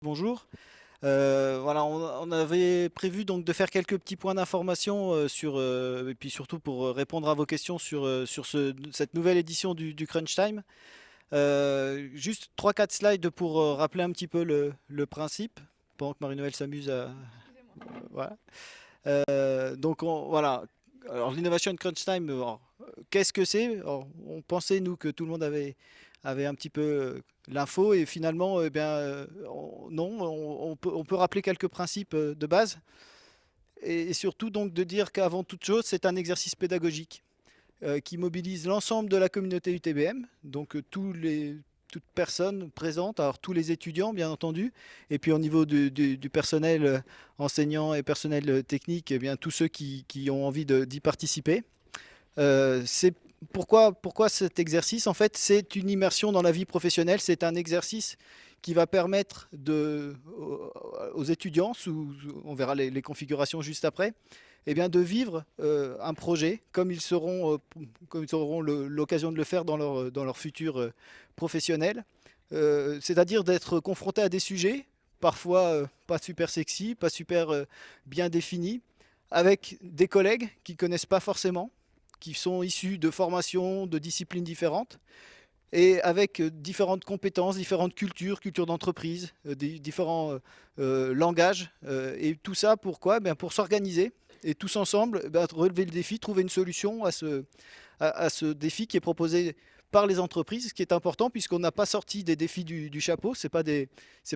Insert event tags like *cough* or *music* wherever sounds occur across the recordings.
Bonjour. Euh, voilà, on, avait prévu donc de faire quelques petits points d'information euh, sur euh, et puis surtout pour répondre à vos questions sur sur cette nouvelle édition du, Crunch Time. juste 3-4 slides pour rappeler un petit peu le, principe pendant que Marie-Noël s'amuse à voilà. donc voilà. Alors l'innovation Crunch Time, qu'est-ce que c'est? On pensait nous que tout le monde avait avait un petit peu euh, l'info et finalement, eh bien, euh, non, on, peut, rappeler quelques principes euh, de base et, surtout donc de dire qu'avant toute chose, c'est un exercice pédagogique qui mobilise l'ensemble de la communauté UTBM, donc tous les, toutes personnes présentes, alors tous les étudiants bien entendu, et puis au niveau du, personnel enseignant et personnel technique, eh bien tous ceux qui, ont envie d'y participer. c'est pourquoi, cet exercice En fait, c'est une immersion dans la vie professionnelle. C'est un exercice qui va permettre aux étudiants, on verra les, configurations juste après, eh bien de vivre euh, un projet comme ils seront, euh, comme ils auront l'occasion de le faire dans leur, dans leur futur euh, professionnel. C'est-à-dire d'être confrontés à des sujets, parfois pas super sexy, pas super bien définis, avec des collègues qui ne connaissent pas forcément, qui sont issus de formations, de disciplines différentes, et avec euh, différentes compétences, différentes cultures, cultures d'entreprise, euh, différents euh, langages. et tout ça, pourquoi? Ben Pour s'organiser et tous ensemble ben, relever le défi, trouver une solution à ce, à ce défi qui est proposé par les entreprises, ce qui est important puisqu'on n'a pas sorti des défis du, chapeau, ce pas, des,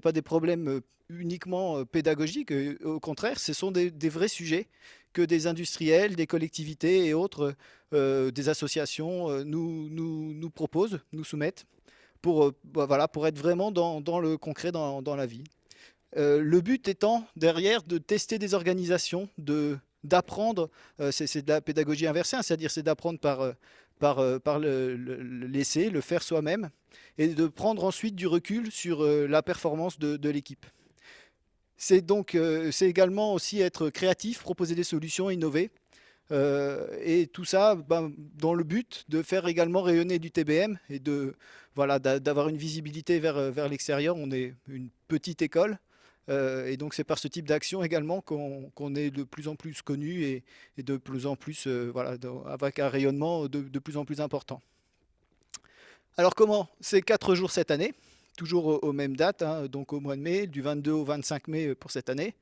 pas des problèmes euh, uniquement euh, pédagogiques, euh, au contraire, ce sont des, vrais sujets que des industriels, des collectivités et autres, des associations nous, nous, nous, proposent, nous soumettent, pour, bah, voilà, pour être vraiment dans, dans le concret, dans, dans la vie. le but étant derrière de tester des organisations, de d'apprendre, c'est de la pédagogie inversée, hein, c'est-à-dire c'est d'apprendre par, par, euh, par le, le faire soi-même, et de prendre ensuite du recul sur euh, la performance de, l'équipe. C'est donc euh, c'est également aussi être créatif, proposer des solutions, innover. et tout ça ben, dans le but de faire également rayonner du TBM et de voilà d'avoir une visibilité vers, vers l'extérieur. On est une petite école, euh, et donc c'est par ce type d'action également qu'on est de plus en plus connu et, de plus en plus, euh, voilà, avec un rayonnement de, plus en plus important. Alors comment C'est 4 jours cette année, toujours aux, mêmes dates, hein, donc au mois de mai, du 22 au 25 mai pour cette année.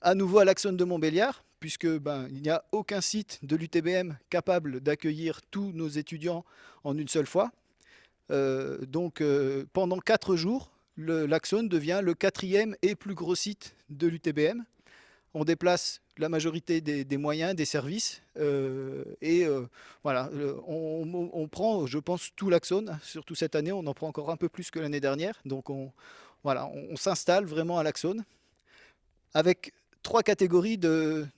À nouveau à l'Axone de Montbéliard, puisque ben, il n'y a aucun site de l'UTBM capable d'accueillir tous nos étudiants en une seule fois. Euh, donc pendant 4 jours, l'Axone devient le quatrième et plus gros site de l'UTBM. On déplace la majorité des, moyens, des services, euh, et euh, voilà, on, prend, je pense, tout l'Axone, surtout cette année, on en prend encore un peu plus que l'année dernière, donc on, voilà, on, s'installe vraiment à l'Axone, avec trois catégories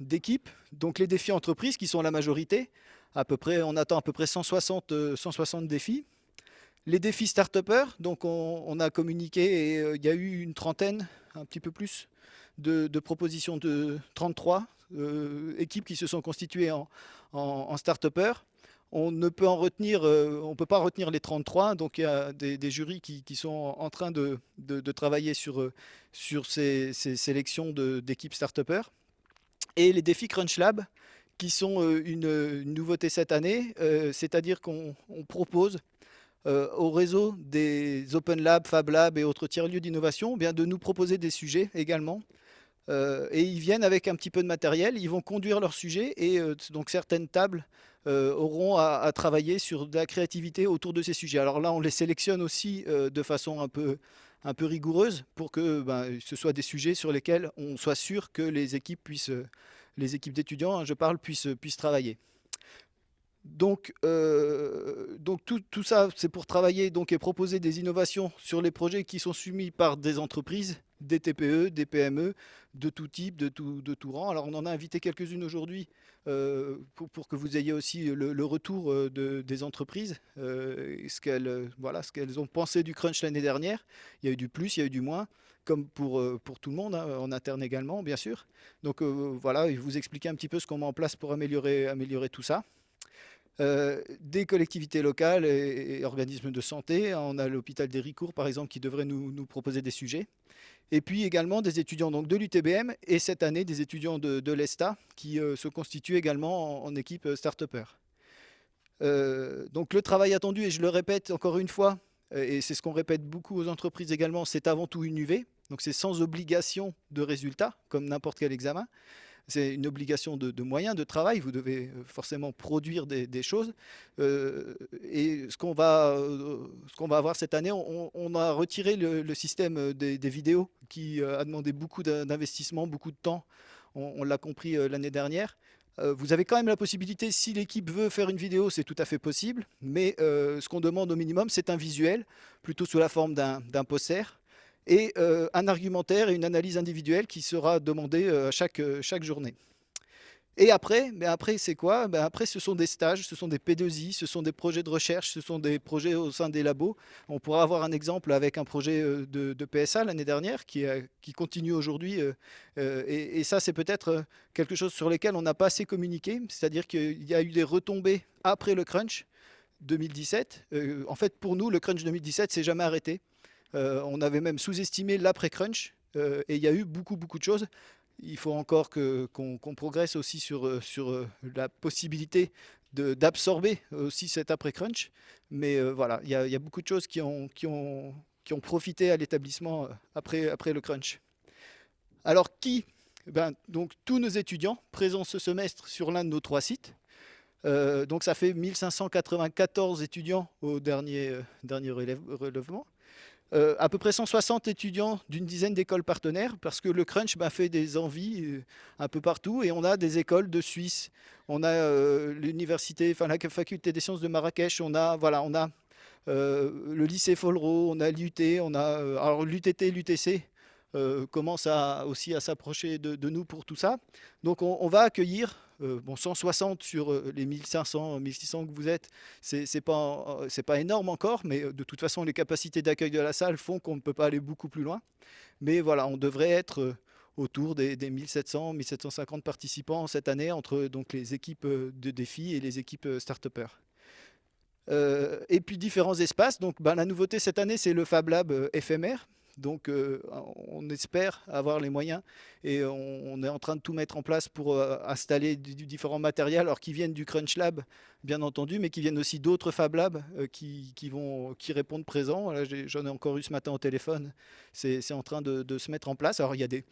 d'équipes, donc les défis entreprises qui sont la majorité, à peu près, on attend à peu près 160, 160 défis, les défis start donc on, a communiqué et euh, il y a eu une trentaine, un petit peu plus, de, propositions de 33 euh, équipes qui se sont constituées en, en, start On ne peut en retenir, euh, pas retenir les 33, donc il y a des, jurys qui, sont en train de, travailler sur, sur ces, sélections d'équipes start Et les défis Crunch Lab, qui sont une nouveauté cette année, c'est-à-dire qu'on propose euh, au réseau des Open Labs, Fab Labs et autres tiers-lieux d'innovation eh de nous proposer des sujets également. Euh, et ils viennent avec un petit peu de matériel, ils vont conduire leurs sujets et euh, donc certaines tables auront à, travailler sur de la créativité autour de ces sujets. Alors là, on les sélectionne aussi de façon un peu, rigoureuse pour que ben, ce soit des sujets sur lesquels on soit sûr que les équipes les équipes d'étudiants, hein, je parle, puissent travailler. Donc, euh, tout, ça, c'est pour travailler donc, et proposer des innovations sur les projets qui sont soumis par des entreprises, des TPE, des PME, de tout type, de tout, rang. Alors on en a invité quelques-unes aujourd'hui euh, pour, que vous ayez aussi le, retour euh, de, des entreprises, ce qu'elles ont pensé du crunch l'année dernière. Il y a eu du plus, il y a eu du moins, comme pour, tout le monde, hein, en interne également, bien sûr. Donc voilà, je vous expliquer un petit peu ce qu'on met en place pour améliorer tout ça. Des collectivités locales et, organismes de santé. On a l'hôpital d'Héricourt, par exemple, qui devrait nous, proposer des sujets. Et puis également des étudiants donc, de l'UTBM et cette année des étudiants de, l'ESTA qui se constituent également en, en équipe start-upper. donc le travail attendu, et je le répète encore une fois, et c'est ce qu'on répète beaucoup aux entreprises également, c'est avant tout une UV. Donc c'est sans obligation de résultat, comme n'importe quel examen. C'est une obligation de, moyens, de travail. Vous devez euh, forcément produire des, choses. Euh, et ce qu'on va, euh, va avoir cette année, on, a retiré le, système des, vidéos qui a demandé beaucoup d'investissement, beaucoup de temps. On, l'a compris l'année dernière. Vous avez quand même la possibilité, si l'équipe veut faire une vidéo, c'est tout à fait possible. Mais ce qu'on demande au minimum, c'est un visuel, plutôt sous la forme d'un poster et euh, un argumentaire et une analyse individuelle qui sera demandée euh, chaque, euh, chaque journée. Et après, mais après c'est quoi? Ben Après, ce sont des stages, ce sont des P2I, ce sont des projets de recherche, ce sont des projets au sein des labos. On pourra avoir un exemple avec un projet de, PSA l'année dernière qui, qui continue aujourd'hui. Et, et, ça, c'est peut-être quelque chose sur lequel on n'a pas assez communiqué. C'est-à-dire qu'il y a eu des retombées après le crunch 2017. en fait, pour nous, le crunch 2017 s'est jamais arrêté. Euh, on avait même sous-estimé l'après-crunch euh, et il y a eu beaucoup, beaucoup de choses. Il faut encore qu'on progresse aussi sur, euh, la possibilité d'absorber aussi cet après-crunch. Mais voilà, il y, a beaucoup de choses qui ont, profité à l'établissement après, le crunch. Alors qui ben, donc, Tous nos étudiants présents ce semestre sur l'un de nos trois sites. donc ça fait 1594 étudiants au dernier, dernier relèvement. Euh, à peu près 160 étudiants d'une dizaine d'écoles partenaires, parce que le crunch m'a fait des envies euh, un peu partout, et on a des écoles de Suisse, on a euh, l'université, enfin la faculté des sciences de Marrakech, on a, voilà, on a le lycée Folro, on a l'UT, on a alors l'UTT, l'UTC, commence à, aussi à s'approcher de, nous pour tout ça. Donc on va accueillir euh, bon, 160 sur euh, les 1500, 1600 que vous êtes, c'est pas, euh, pas énorme encore, mais de toute façon, les capacités d'accueil de la salle font qu'on ne peut pas aller beaucoup plus loin. Mais voilà, on devrait être autour des, 1700, 1750 participants cette année entre donc, les équipes de défis et les équipes start-upers. et puis différents espaces. Donc, ben, la nouveauté cette année, c'est le Fab Lab éphémère. Donc euh, on espère avoir les moyens et on, est en train de tout mettre en place pour euh, installer du, différents matériels, alors qui viennent du Crunch Lab bien entendu, mais qui viennent aussi d'autres Fab Labs euh, qui, vont, qui répondent présents. J'en ai, encore eu ce matin au téléphone, c'est en train de, se mettre en place. Alors il y a des,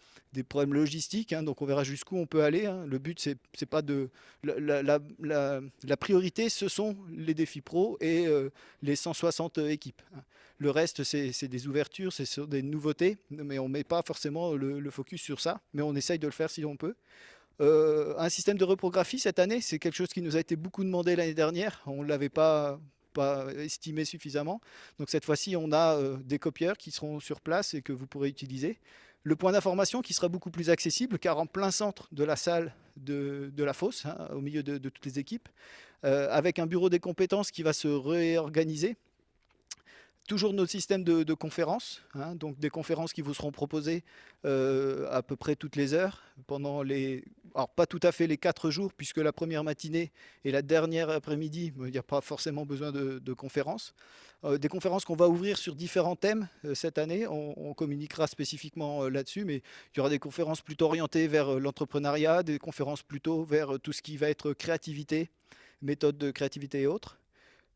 problèmes logistiques, hein, donc on verra jusqu'où on peut aller. Hein. Le but, c'est pas de... La, la, priorité, ce sont les défis pro et les 160 équipes. Hein. Le reste, c'est des ouvertures, c'est des nouveautés, mais on ne met pas forcément le, focus sur ça, mais on essaye de le faire si on peut. Euh, un système de reprographie cette année, c'est quelque chose qui nous a été beaucoup demandé l'année dernière. On ne l'avait pas, estimé suffisamment. Donc cette fois-ci, on a euh, des copieurs qui seront sur place et que vous pourrez utiliser. Le point d'information qui sera beaucoup plus accessible, car en plein centre de la salle de, la fosse, hein, au milieu de, toutes les équipes, euh, avec un bureau des compétences qui va se réorganiser toujours nos systèmes de, conférences, hein, donc des conférences qui vous seront proposées euh, à peu près toutes les heures, pendant les, alors pas tout à fait les quatre jours, puisque la première matinée et la dernière après-midi, il n'y a pas forcément besoin de, conférences. Euh, des conférences qu'on va ouvrir sur différents thèmes euh, cette année, on, communiquera spécifiquement là-dessus, mais il y aura des conférences plutôt orientées vers l'entrepreneuriat, des conférences plutôt vers tout ce qui va être créativité, méthode de créativité et autres.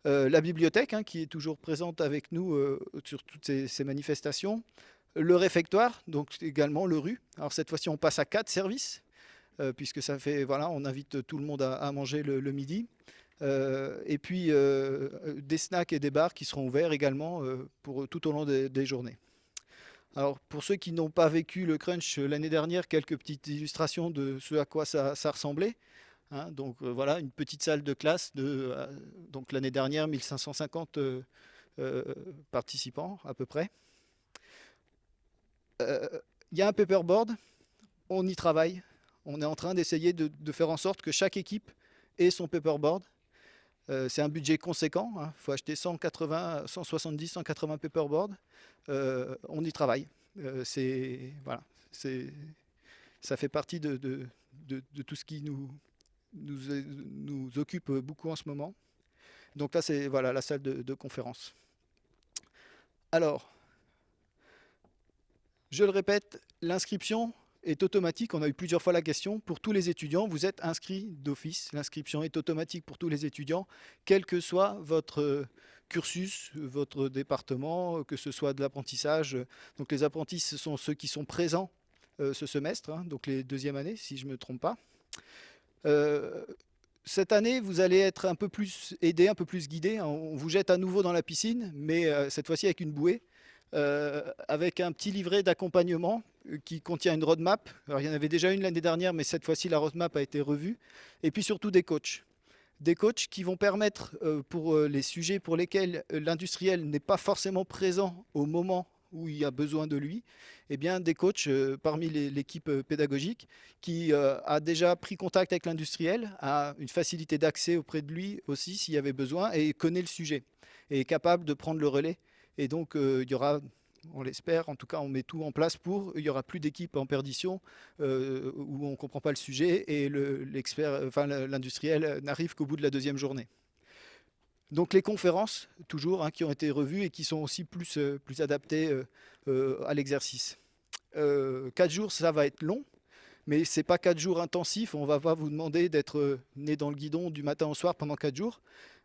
Euh, la bibliothèque, hein, qui est toujours présente avec nous euh, sur toutes ces, manifestations. Le réfectoire, donc également le rue. Alors cette fois-ci, on passe à quatre services, euh, puisque ça fait, voilà, on invite tout le monde à, manger le, midi. et puis des snacks et des bars qui seront ouverts également pour tout au long des, journées. Alors pour ceux qui n'ont pas vécu le crunch l'année dernière, quelques petites illustrations de ce à quoi ça ressemblait. Hein, donc euh, voilà, une petite salle de classe de euh, l'année dernière 1550 euh, participants à peu près. Il y a un paperboard, on y travaille. On est en train d'essayer de, faire en sorte que chaque équipe ait son paperboard. c'est un budget conséquent, il hein. faut acheter 180, 170, 180 paperboards. on y travaille. voilà, ça fait partie de, de, tout ce qui nous, nous, occupe beaucoup en ce moment. Donc là, c'est voilà, la salle de, conférence. Alors, je le répète, l'inscription est automatique. On a eu plusieurs fois la question. Pour tous les étudiants, vous êtes inscrits d'office. L'inscription est automatique pour tous les étudiants, quel que soit votre cursus, votre département, que ce soit de l'apprentissage. Donc les apprentis, ce sont ceux qui sont présents euh, ce semestre, hein, donc les deuxièmes années, si je ne me trompe pas. Euh, cette année, vous allez être un peu plus aidé, un peu plus guidé. On vous jette à nouveau dans la piscine, mais euh, cette fois-ci avec une bouée, avec un petit livret d'accompagnement qui contient une roadmap. Il y en avait déjà une l'année dernière, mais cette fois-ci, la roadmap a été revue. Et puis surtout des coachs des coachs qui vont permettre euh, pour euh, les sujets pour lesquels euh, l'industriel n'est pas forcément présent au moment où il y a besoin de lui, eh bien, des coachs parmi l'équipe pédagogique qui a déjà pris contact avec l'industriel, a une facilité d'accès auprès de lui aussi s'il y avait besoin et connaît le sujet et est capable de prendre le relais. Et donc, il y aura on l'espère. En tout cas, on met tout en place pour. Il n'y aura plus d'équipe en perdition euh, où on ne comprend pas le sujet et l'industriel n'arrive qu'au bout de la deuxième journée. Donc les conférences, toujours, hein, qui ont été revues et qui sont aussi plus, euh, plus adaptées euh, à l'exercice. quatre jours, ça va être long, mais ce n'est pas quatre jours intensifs. On ne va pas vous demander d'être né dans le guidon du matin au soir pendant quatre jours.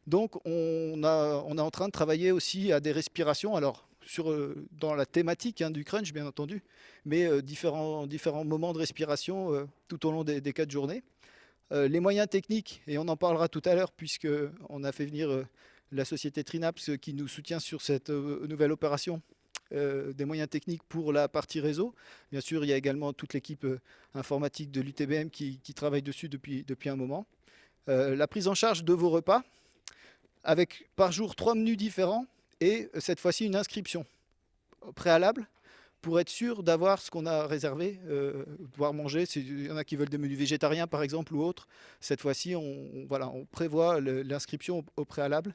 Donc on, a, on est en train de travailler aussi à des respirations. Alors sur, euh, dans la thématique hein, du crunch, bien entendu, mais euh, différents, différents moments de respiration euh, tout au long des, quatre journées. Les moyens techniques, et on en parlera tout à l'heure, puisqu'on a fait venir la société Trinaps qui nous soutient sur cette nouvelle opération, des moyens techniques pour la partie réseau. Bien sûr, il y a également toute l'équipe informatique de l'UTBM qui, travaille dessus depuis, un moment. la prise en charge de vos repas, avec par jour trois menus différents, et euh, cette fois-ci une inscription préalable pour être sûr d'avoir ce qu'on a réservé, euh, pouvoir manger. Il y en a qui veulent des menus végétariens par exemple ou autres. Cette fois-ci, on, prévoit l'inscription au, préalable.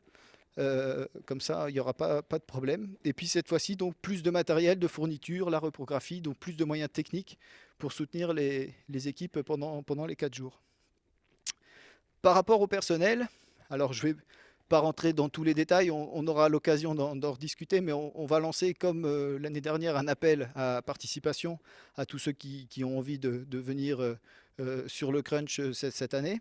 Euh, comme ça, il n'y aura pas, de problème. Et puis cette fois-ci, donc plus de matériel, de fourniture, la reprographie, donc plus de moyens techniques pour soutenir les, les équipes pendant, pendant les quatre jours. Par rapport au personnel, alors je vais pas rentrer dans tous les détails, on, aura l'occasion d'en rediscuter, mais on, va lancer comme euh, l'année dernière un appel à participation à tous ceux qui, ont envie de, venir euh, euh, sur le crunch cette, année.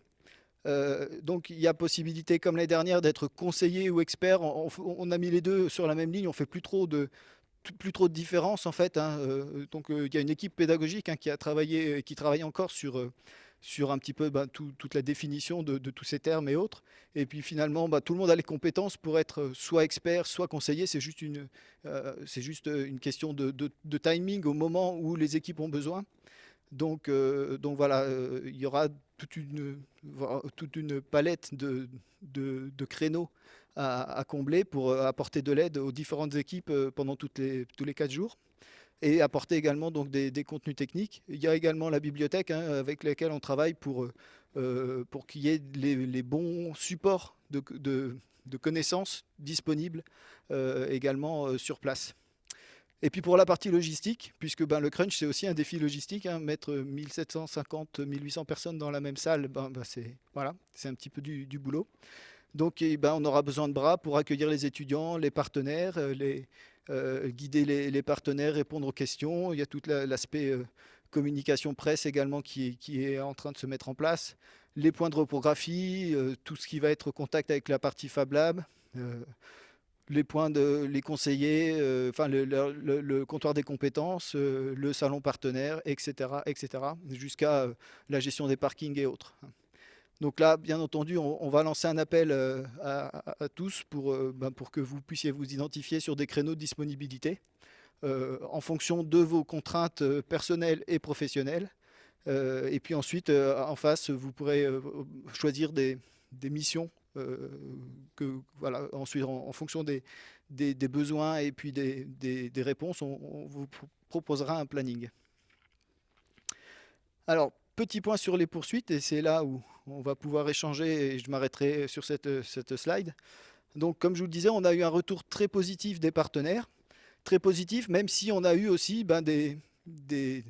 donc il y a possibilité, comme l'année dernière, d'être conseiller ou expert. On, a mis les deux sur la même ligne, on fait plus trop de plus trop de différence en fait. Hein. donc il y a une équipe pédagogique hein, qui a travaillé, qui travaille encore sur sur un petit peu bah, toute la définition de, tous ces termes et autres. Et puis finalement, bah, tout le monde a les compétences pour être euh, soit expert, soit conseiller. C'est juste, une, euh, juste euh, une question de, timing au moment où les équipes ont besoin. Donc, voilà, il y aura toute une, toute une palette de, de créneaux à, combler pour apporter de l'aide aux différentes équipes pendant les, tous les quatre jours et apporter également donc, des, contenus techniques. Il y a également la bibliothèque hein, avec laquelle on travaille pour, euh, pour qu'il y ait les, bons supports de, de, connaissances disponibles euh, également euh, sur place. Et puis pour la partie logistique, puisque ben, le crunch c'est aussi un défi logistique, hein, mettre 1750, 1800 personnes dans la même salle, ben, ben c'est voilà, un petit peu du, boulot. Donc eh ben, on aura besoin de bras pour accueillir les étudiants, les partenaires, les, euh, guider les, partenaires, répondre aux questions. Il y a tout l'aspect euh, communication presse également qui est, en train de se mettre en place. Les points de reprographie, euh, tout ce qui va être contact avec la partie Fab Lab, les points de les conseillers, enfin le, comptoir des compétences, le salon partenaire, etc., etc., jusqu'à la gestion des parkings et autres. Donc là, bien entendu, on, va lancer un appel euh, à, tous pour, euh, ben, pour que vous puissiez vous identifier sur des créneaux de disponibilité euh, en fonction de vos contraintes personnelles et professionnelles. et puis ensuite, en face, vous pourrez choisir des, missions que, voilà, ensuite, en, fonction des, besoins et puis des, des réponses, on, on, vous proposera un planning. Alors, petit point sur les poursuites, et c'est là où on va pouvoir échanger, et je m'arrêterai sur cette, cette, slide. Donc, comme je vous le disais, on a eu un retour très positif des partenaires, très positif, même si on a eu aussi ben, des, des,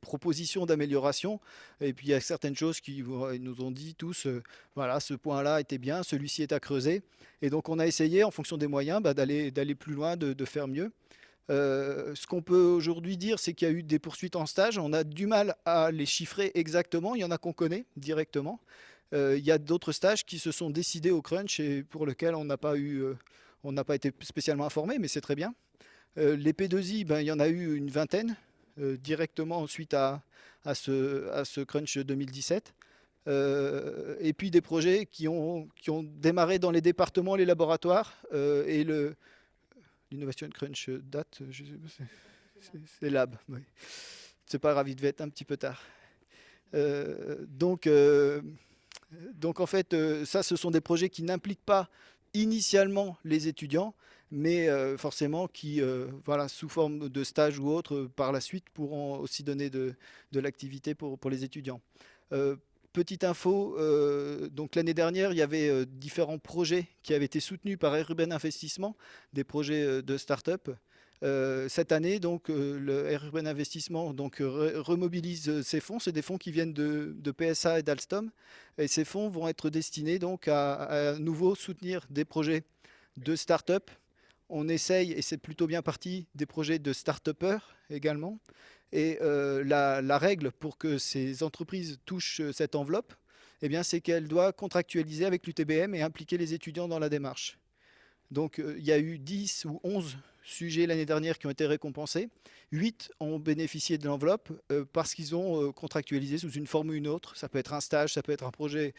propositions d'amélioration. Et puis il y a certaines choses qui nous ont dit tous, voilà, ce point-là était bien, celui-ci est à creuser. Et donc on a essayé, en fonction des moyens, bah, d'aller plus loin, de, faire mieux. Ce qu'on peut aujourd'hui dire, c'est qu'il y a eu des poursuites en stage. On a du mal à les chiffrer exactement. Il y en a qu'on connaît directement. il y a d'autres stages qui se sont décidés au crunch et pour lesquels on n'a pas eu, pas été spécialement informé, mais c'est très bien. les P2I, ben, il y en a eu une vingtaine directement suite à, à, ce, à ce crunch 2017. Euh, et puis des projets qui ont, qui ont démarré dans les départements, les laboratoires, et le l'innovation crunch date, c'est lab. C'est pas grave, il devait être un petit peu tard. Euh, donc, donc en fait, ça, ce sont des projets qui n'impliquent pas initialement les étudiants, mais forcément qui, voilà, sous forme de stage ou autre, par la suite, pourront aussi donner de, l'activité pour les étudiants. Petite info, euh, donc l'année dernière, il y avait euh, différents projets qui avaient été soutenus par Air Urban Investissement, des projets euh, de start-up. cette année, donc, le Air Urban Investissement donc, remobilise ces fonds. C'est des fonds qui viennent de, PSA et d'Alstom. Et ces fonds vont être destinés donc, à, à nouveau soutenir des projets de start-up. On essaye, et c'est plutôt bien parti, des projets de start-upers également. Et euh, la, règle pour que ces entreprises touchent euh, cette enveloppe, eh c'est qu'elle doit contractualiser avec l'UTBM et impliquer les étudiants dans la démarche. Donc, euh, il y a eu 10 ou 11 sujets l'année dernière qui ont été récompensés. 8 ont bénéficié de l'enveloppe parce qu'ils ont contractualisé sous une forme ou une autre. Ça peut être un stage, ça peut être un projet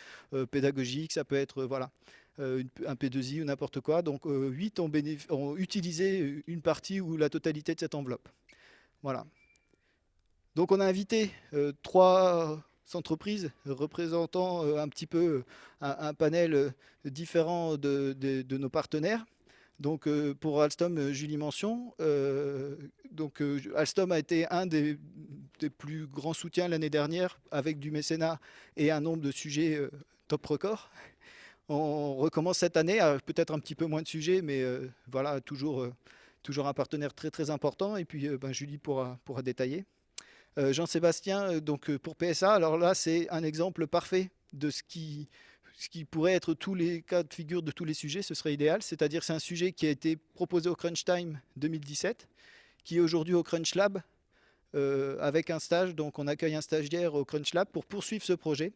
pédagogique, ça peut être voilà, un P2I ou n'importe quoi. Donc, 8 ont, ont utilisé une partie ou la totalité de cette enveloppe. Voilà. Donc on a invité euh, trois entreprises représentant euh, un petit peu euh, un, panel différent de, nos partenaires. Donc pour Alstom, Julie mention. donc Alstom a été un des, plus grands soutiens l'année dernière avec du mécénat et un nombre de sujets top record. On recommence cette année peut-être un petit peu moins de sujets, mais voilà, toujours, toujours un partenaire très très important. Et puis ben, Julie pourra, pourra détailler. Euh, Jean-Sébastien, euh, donc euh, pour PSA, alors là c'est un exemple parfait de ce qui, pourrait être tous les cas de figure de tous les sujets, ce serait idéal. C'est-à-dire c'est un sujet qui a été proposé au Crunch Time 2017, qui est aujourd'hui au Crunch Lab avec un stage. Donc on accueille un stagiaire au Crunch Lab pour poursuivre ce projet.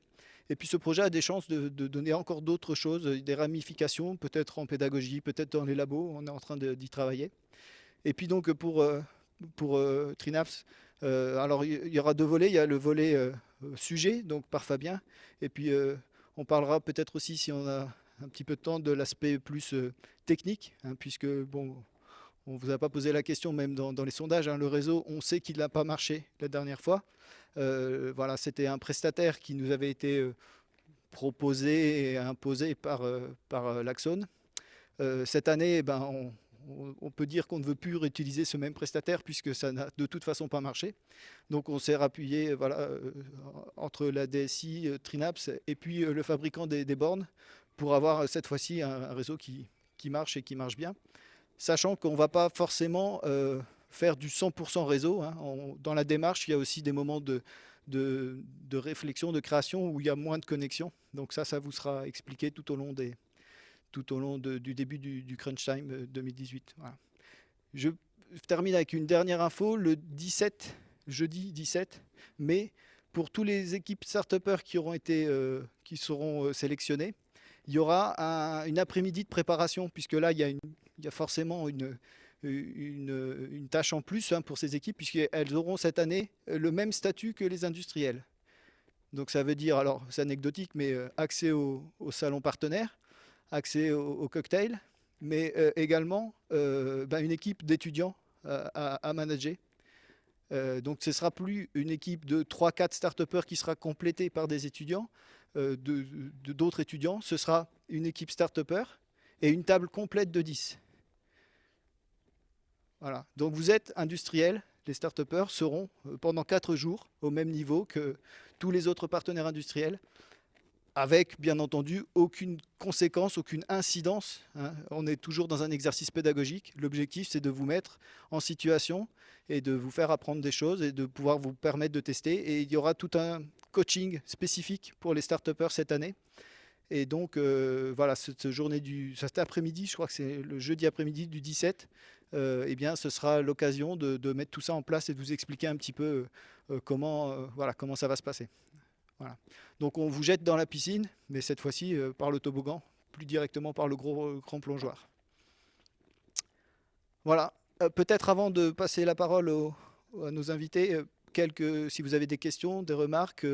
Et puis ce projet a des chances de, donner encore d'autres choses, des ramifications, peut-être en pédagogie, peut-être dans les labos, on est en train d'y travailler. Et puis donc pour, pour Trinaps, euh, alors, il y, aura deux volets. Il y a le volet euh, sujet, donc par Fabien. Et puis, euh, on parlera peut-être aussi, si on a un petit peu de temps, de l'aspect plus technique, hein, puisque, bon, on ne vous a pas posé la question, même dans, les sondages, hein, le réseau, on sait qu'il n'a pas marché la dernière fois. voilà, c'était un prestataire qui nous avait été proposé et imposé par, par l'Axone. cette année, eh ben, on, on peut dire qu'on ne veut plus réutiliser ce même prestataire puisque ça n'a de toute façon pas marché. Donc on s'est rappuyé euh, entre la DSI, euh, Trinaps et puis euh, le fabricant des, bornes pour avoir cette fois-ci un, réseau qui, marche et qui marche bien. Sachant qu'on ne va pas forcément faire du 100% réseau. Hein. dans la démarche, il y a aussi des moments de, réflexion, de création où il y a moins de connexion. Donc ça, ça vous sera expliqué tout au long des, tout au long du début du, Crunch Time 2018. Euh, Je termine avec une dernière info. Le 17, jeudi 17 mai, pour tous les équipes start qui, euh, qui seront euh, sélectionnées, il y aura une après-midi de préparation, puisque là, il y a, forcément une, une, tâche en plus hein, pour ces équipes, puisqu'elles auront cette année le même statut que les industriels. Donc ça veut dire, alors c'est anecdotique, mais accès au, au salon partenaire, accès au, cocktail, mais euh, également euh, ben, une équipe d'étudiants euh, à, manager. donc ce ne sera plus une équipe de 3-4 start qui sera complétée par des étudiants, d'autres étudiants. Ce sera une équipe start et une table complète de 10. Voilà. Donc vous êtes industriel, les start seront pendant 4 jours au même niveau que tous les autres partenaires industriels avec bien entendu aucune conséquence, aucune incidence. Hein. On est toujours dans un exercice pédagogique. L'objectif, c'est de vous mettre en situation et de vous faire apprendre des choses et de pouvoir vous permettre de tester. Et il y aura tout un coaching spécifique pour les start cette année. Et donc, euh, voilà, cette journée du, cet après-midi, je crois que c'est le jeudi après-midi du 17, euh, eh bien, ce sera l'occasion de, mettre tout ça en place et de vous expliquer un petit peu euh, comment, voilà, comment ça va se passer. Donc on vous jette dans la piscine, mais cette fois-ci euh, par le toboggan, plus directement par le gros euh, grand plongeoir. Voilà. Euh, peut-être avant de passer la parole à nos invités, si vous avez des questions, des remarques,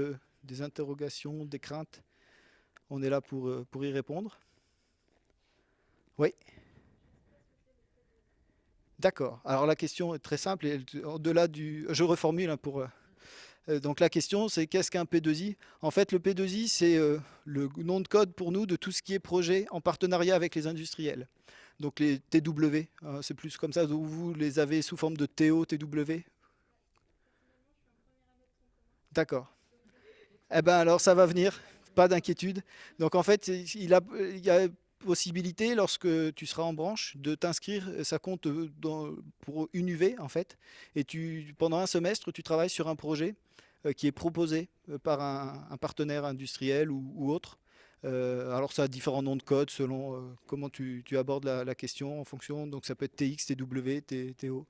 des interrogations, des craintes, on est là pour, pour y répondre. Oui D'accord. Alors la question est très simple. Au-delà du, je reformule hein, pour donc la question c'est qu'est-ce qu'un P2I En fait le P2I c'est euh, le nom de code pour nous de tout ce qui est projet en partenariat avec les industriels. Donc les TW, hein, c'est plus comme ça, vous les avez sous forme de TO, TW D'accord. Eh bien alors ça va venir, pas d'inquiétude. Donc en fait il, il y a possibilité lorsque tu seras en branche de t'inscrire, ça compte euh, pour une UV en fait, et tu, pendant un semestre tu travailles sur un projet euh, qui est proposé euh, par un, partenaire industriel ou, autre. Euh, alors ça a différents noms de code selon comment tu, abordes la, question en fonction, donc ça peut être TX, TW, TO.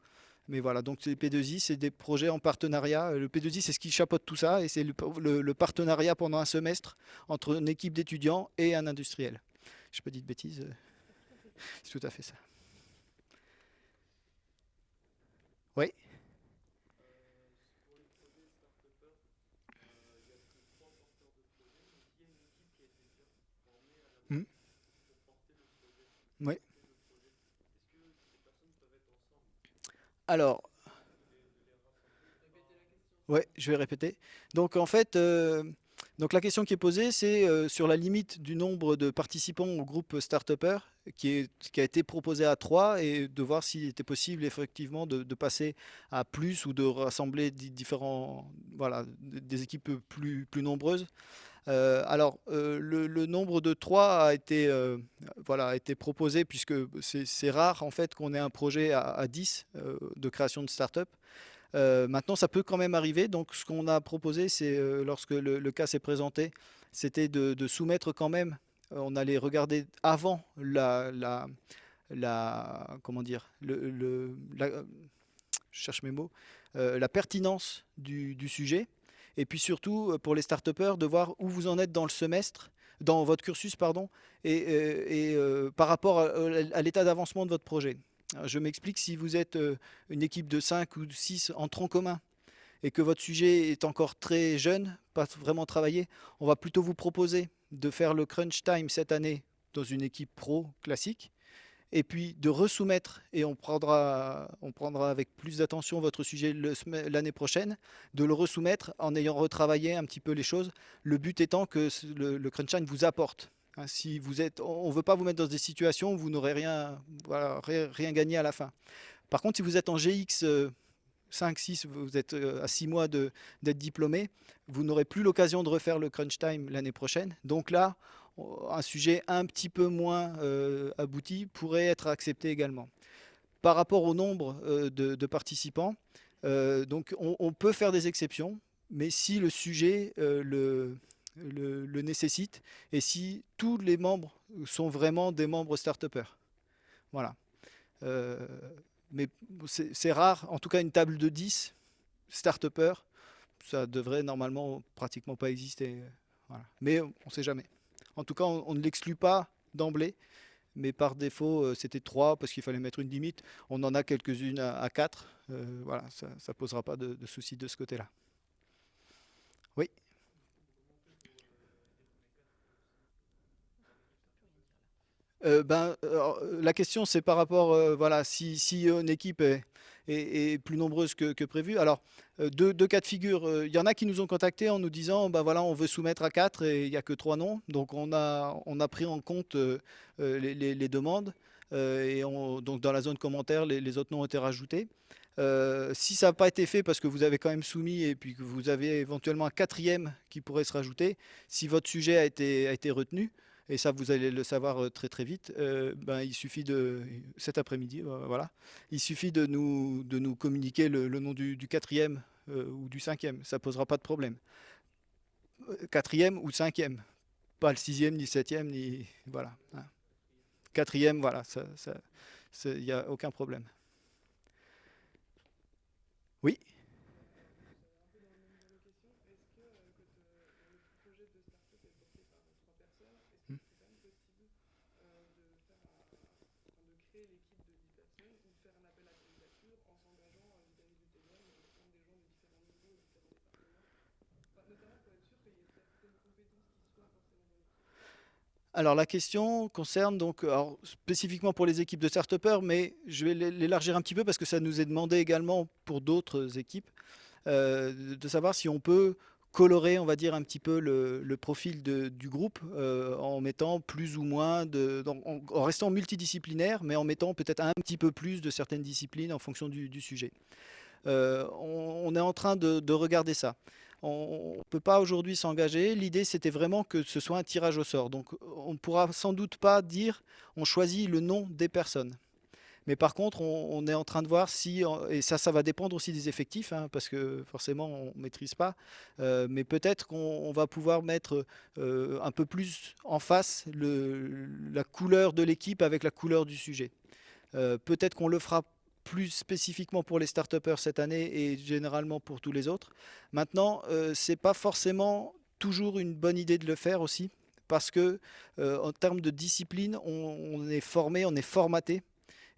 Mais voilà, donc les P2I, c'est des projets en partenariat. Le P2I, c'est ce qui chapeaute tout ça, et c'est le, partenariat pendant un semestre entre une équipe d'étudiants et un industriel. Je pas dit de bêtises, c'est tout à fait ça. Oui Oui. Alors, ouais, je vais répéter. Donc en fait, euh, donc la question qui est posée, c'est euh, sur la limite du nombre de participants au groupe start qui, qui a été proposé à 3 et de voir s'il était possible effectivement de, passer à plus ou de rassembler différents, voilà, des équipes plus, nombreuses. Euh, alors, euh, le, nombre de 3 a été, proposé puisque c'est rare en fait qu'on ait un projet à, 10 de création de start-up. Maintenant, ça peut quand même arriver. Donc, ce qu'on a proposé, c'est lorsque le, cas s'est présenté, c'était de, soumettre quand même. on allait regarder avant la, la, la comment dire, le, je cherche mes mots, la pertinence du, sujet et puis surtout euh, pour les start de voir où vous en êtes dans le semestre, dans votre cursus, pardon, et, euh, euh, par rapport à, l'état d'avancement de votre projet. Je m'explique, si vous êtes une équipe de 5 ou de 6 en tronc commun, et que votre sujet est encore très jeune, pas vraiment travaillé, on va plutôt vous proposer de faire le crunch time cette année dans une équipe pro classique, et puis de resoumettre, et on prendra, on prendra avec plus d'attention votre sujet l'année prochaine, de le resoumettre en ayant retravaillé un petit peu les choses, le but étant que le, le Crunchline vous apporte. Hein, si vous êtes, on ne veut pas vous mettre dans des situations où vous n'aurez rien, rien gagné à la fin. Par contre, si vous êtes en GX 5, 6, vous êtes euh, à 6 mois d'être diplômé, vous n'aurez plus l'occasion de refaire le crunch time l'année prochaine. Donc là, un sujet un petit peu moins euh, abouti pourrait être accepté également. Par rapport au nombre euh, de, participants, donc on, peut faire des exceptions, mais si le sujet le, le, nécessite et si tous les membres sont vraiment des membres start-upers. Voilà. mais c'est rare, en tout cas une table de 10 start-upers, ça devrait normalement pratiquement pas exister. Mais on ne sait jamais. En tout cas, on, ne l'exclut pas d'emblée, mais par défaut, euh, c'était 3 parce qu'il fallait mettre une limite. On en a quelques-unes à, 4. Euh, voilà, ça ne posera pas de, soucis de ce côté-là. Oui euh, ben, la question c'est par rapport, voilà, si, une équipe est, plus nombreuse que, prévu. Alors, euh, deux, cas de figure. Euh, il y en a qui nous ont contactés en nous disant, bah voilà, on veut soumettre à quatre et il n'y a que trois noms. Donc, on a, pris en compte euh, les, demandes. et donc dans la zone commentaire, les, autres noms ont été rajoutés. si ça n'a pas été fait parce que vous avez quand même soumis et puis que vous avez éventuellement un quatrième qui pourrait se rajouter, si votre sujet a été retenu, et ça vous allez le savoir très très vite, ben, il suffit de, après-midi, voilà, il suffit de nous, communiquer le, nom du, quatrième ou du cinquième, ça posera pas de problème quatrième ou cinquième. Pas le sixième, ni le septième, ni... Voilà. Hein. Quatrième, voilà, il n'y a aucun problème. Oui? Alors la question concerne donc, spécifiquement pour les équipes de start mais je vais l'élargir un petit peu parce que ça nous est demandé également pour d'autres équipes, euh, de savoir si on peut colorer, on va dire, un petit peu le, profil du groupe euh, en mettant plus ou moins, en, restant multidisciplinaire, mais en mettant peut-être un petit peu plus de certaines disciplines en fonction du, sujet. Euh, on, est en train de regarder ça on ne peut pas aujourd'hui s'engager. L'idée, c'était vraiment que ce soit un tirage au sort. Donc, on ne pourra sans doute pas dire on choisit le nom des personnes. Mais par contre, on, est en train de voir si, et ça, ça va dépendre aussi des effectifs, hein, parce que forcément, on ne maîtrise pas, euh, mais peut-être qu'on va pouvoir mettre euh, un peu plus en face la couleur de l'équipe avec la couleur du sujet. Euh, peut-être qu'on le fera plus spécifiquement pour les start cette année et généralement pour tous les autres. Maintenant, euh, c'est pas forcément toujours une bonne idée de le faire aussi parce que euh, en termes de discipline, on, est formé, on est formaté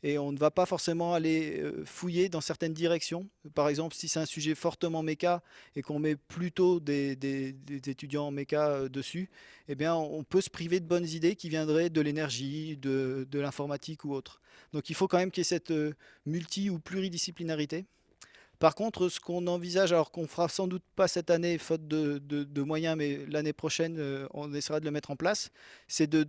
et on ne va pas forcément aller euh, fouiller dans certaines directions. Par exemple, si c'est un sujet fortement méca et qu'on met plutôt des, étudiants méca euh, dessus, eh bien, on peut se priver de bonnes idées qui viendraient de l'énergie, de, l'informatique ou autre. Donc il faut quand même qu'il y ait cette euh, multi- ou pluridisciplinarité. Par contre, ce qu'on envisage, alors qu'on fera sans doute pas cette année, faute de, moyens, mais l'année prochaine, on essaiera de le mettre en place, c'est de,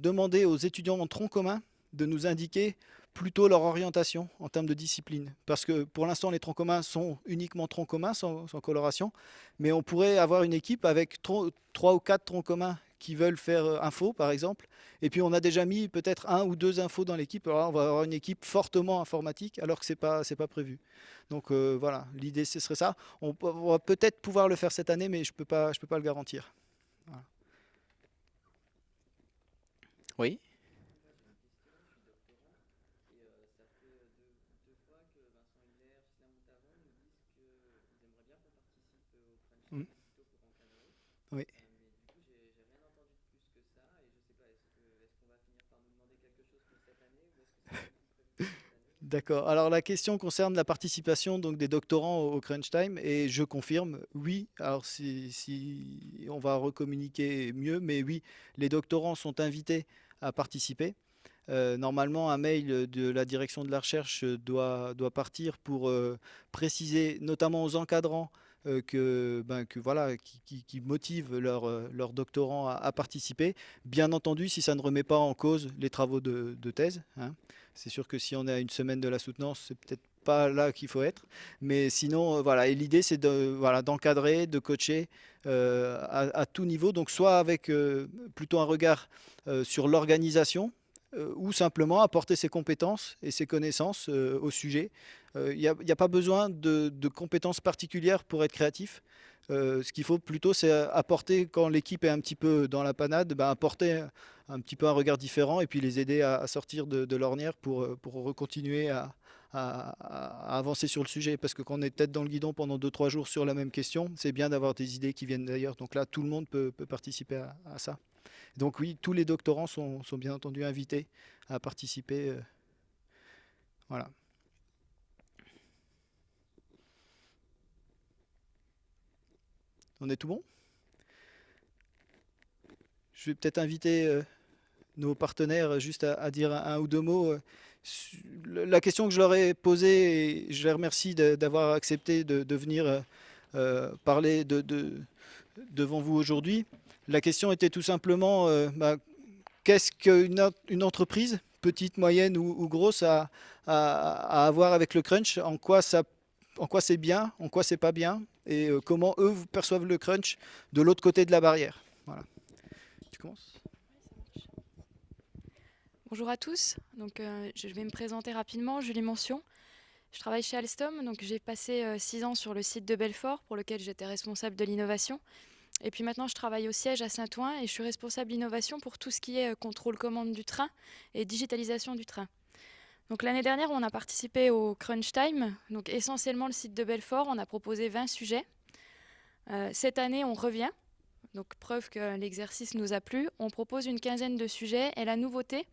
demander aux étudiants en tronc commun de nous indiquer plutôt leur orientation en termes de discipline. Parce que pour l'instant, les troncs communs sont uniquement troncs communs, sans, coloration. Mais on pourrait avoir une équipe avec trois ou quatre troncs communs qui veulent faire euh, info, par exemple. Et puis, on a déjà mis peut-être un ou deux infos dans l'équipe. Alors on va avoir une équipe fortement informatique, alors que ce n'est pas, pas prévu. Donc euh, voilà, l'idée, ce serait ça. On, va peut-être pouvoir le faire cette année, mais je ne peux, pas, peux pas le garantir. Oui Oui. D'accord. Alors la question concerne la participation donc des doctorants au crunch time et je confirme, oui. Alors si, on va recommuniquer mieux, mais oui, les doctorants sont invités à participer. Euh, normalement, un mail de la direction de la recherche doit, partir pour euh, préciser, notamment aux encadrants, euh, que, ben, que, voilà, qui, motivent leurs leur doctorants à, participer. Bien entendu, si ça ne remet pas en cause les travaux de, thèse. Hein. C'est sûr que si on est à une semaine de la soutenance, c'est peut-être pas là qu'il faut être. Mais sinon, euh, voilà. Et l'idée, c'est de, voilà, d'encadrer, de coacher euh, à, tout niveau. Donc, soit avec plutôt un regard sur l'organisation, ou simplement apporter ses compétences et ses connaissances au sujet il euh, n'y a, pas besoin de, compétences particulières pour être créatif. Euh, ce qu'il faut plutôt, c'est apporter, quand l'équipe est un petit peu dans la panade, ben, apporter un petit peu un regard différent et puis les aider à, sortir de, l'ornière pour, euh, pour continuer à, avancer sur le sujet. Parce que quand on est tête dans le guidon pendant 2-3 jours sur la même question, c'est bien d'avoir des idées qui viennent d'ailleurs. Donc là, tout le monde peut, participer à, ça. Donc oui, tous les doctorants sont, bien entendu invités à participer. voilà. On est tout bon? Je vais peut-être inviter euh, nos partenaires juste à, dire un, ou deux mots. Euh, la question que je leur ai posée, et je les remercie d'avoir accepté de, venir euh, parler de, devant vous aujourd'hui. La question était tout simplement, bah, qu'est-ce qu'une une entreprise petites, moyennes ou, grosses à, avoir avec le crunch, en quoi c'est bien, en quoi c'est pas bien, et euh, comment eux perçoivent le crunch de l'autre côté de la barrière? Tu commences? Bonjour à tous, donc, euh, je vais me présenter rapidement, Julie Mention. Je travaille chez Alstom, donc j'ai passé euh, six ans sur le site de Belfort pour lequel j'étais responsable de l'innovation. Et puis maintenant je travaille au siège à Saint-Ouen et je suis responsable d'innovation pour tout ce qui est contrôle commande du train et digitalisation du train. Donc l'année dernière, on a participé au Crunch Time, donc essentiellement le site de Belfort. On a proposé 20 sujets. Euh, cette année, on revient, donc preuve que l'exercice nous a plu. On propose une quinzaine de sujets et la nouveauté,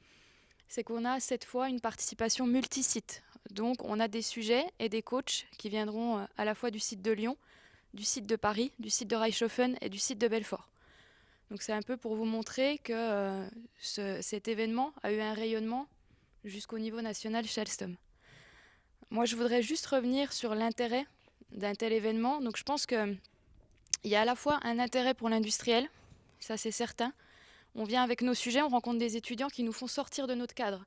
c'est qu'on a cette fois une participation multi-site. Donc on a des sujets et des coachs qui viendront euh, à la fois du site de Lyon, du site de Paris, du site de Reichshofen et du site de Belfort. Donc c'est un peu pour vous montrer que euh, cet événement a eu un rayonnement jusqu'au niveau national chez. Moi, je voudrais juste revenir sur l'intérêt d'un tel événement. Je pense qu'il y a à la fois un intérêt pour l'industriel, ça c'est certain. On vient avec nos sujets, on rencontre des étudiants qui nous font sortir de notre cadre.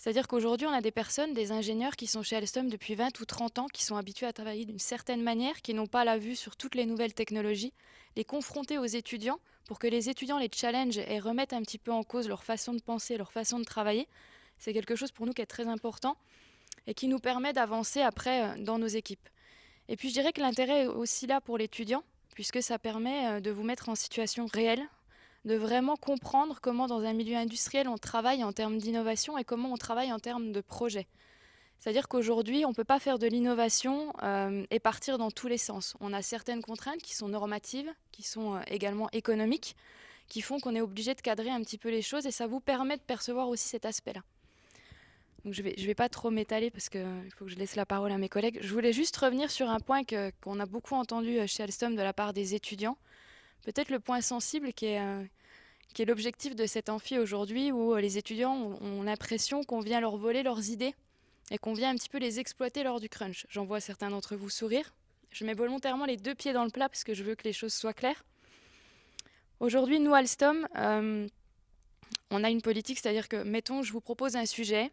C'est-à-dire qu'aujourd'hui, on a des personnes, des ingénieurs qui sont chez Alstom depuis 20 ou 30 ans, qui sont habitués à travailler d'une certaine manière, qui n'ont pas la vue sur toutes les nouvelles technologies, les confronter aux étudiants pour que les étudiants les challengent et remettent un petit peu en cause leur façon de penser, leur façon de travailler. C'est quelque chose pour nous qui est très important et qui nous permet d'avancer après euh, dans nos équipes. Et puis je dirais que l'intérêt est aussi là pour l'étudiant, puisque ça permet euh, de vous mettre en situation réelle, de vraiment comprendre comment dans un milieu industriel on travaille en termes d'innovation et comment on travaille en termes de projet. C'est-à-dire qu'aujourd'hui, on ne peut pas faire de l'innovation euh, et partir dans tous les sens. On a certaines contraintes qui sont normatives, qui sont également économiques, qui font qu'on est obligé de cadrer un petit peu les choses et ça vous permet de percevoir aussi cet aspect-là je ne vais, je vais pas trop m'étaler parce qu'il faut que je laisse la parole à mes collègues. Je voulais juste revenir sur un point qu'on a beaucoup entendu euh, chez Alstom de la part des étudiants. Peut-être le point sensible qui est, euh, l'objectif de cet amphi aujourd'hui où euh, les étudiants ont, l'impression qu'on vient leur voler leurs idées et qu'on vient un petit peu les exploiter lors du crunch. J'en vois certains d'entre vous sourire. Je mets volontairement les deux pieds dans le plat parce que je veux que les choses soient claires. Aujourd'hui, nous, Alstom, on a une politique, c'est-à-dire que, mettons, je vous propose un sujet,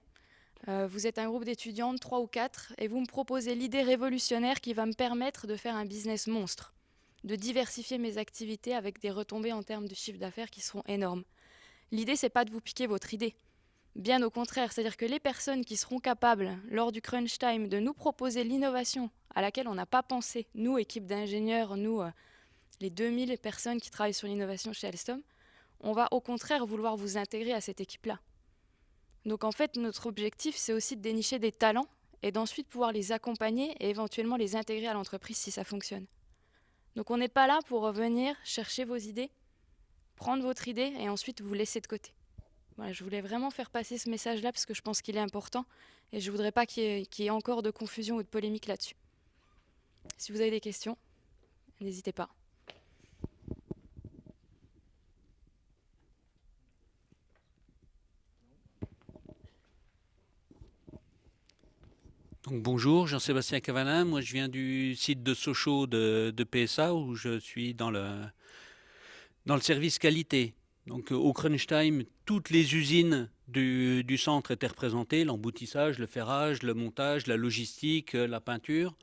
euh, vous êtes un groupe d'étudiantes, trois ou quatre, et vous me proposez l'idée révolutionnaire qui va me permettre de faire un business monstre, de diversifier mes activités avec des retombées en termes de chiffre d'affaires qui seront énormes. L'idée, c'est pas de vous piquer votre idée. Bien au contraire, c'est-à-dire que les personnes qui seront capables, lors du crunch time, de nous proposer l'innovation à laquelle on n'a pas pensé, nous, équipe d'ingénieurs, nous, euh, les 2000 personnes qui travaillent sur l'innovation chez Alstom, on va au contraire vouloir vous intégrer à cette équipe-là. Donc en fait, notre objectif, c'est aussi de dénicher des talents et d'ensuite pouvoir les accompagner et éventuellement les intégrer à l'entreprise si ça fonctionne. Donc on n'est pas là pour venir chercher vos idées, prendre votre idée et ensuite vous laisser de côté. Voilà, je voulais vraiment faire passer ce message-là parce que je pense qu'il est important et je ne voudrais pas qu'il y, ait encore de confusion ou de polémique là-dessus. Si vous avez des questions, n'hésitez pas. Bonjour, Jean-Sébastien Cavalin. Moi, je viens du site de Sochaux de, PSA où je suis dans le, service qualité. Donc, au crunch time, toutes les usines du, du centre étaient représentées l'emboutissage, le ferrage, le montage, la logistique, la peinture.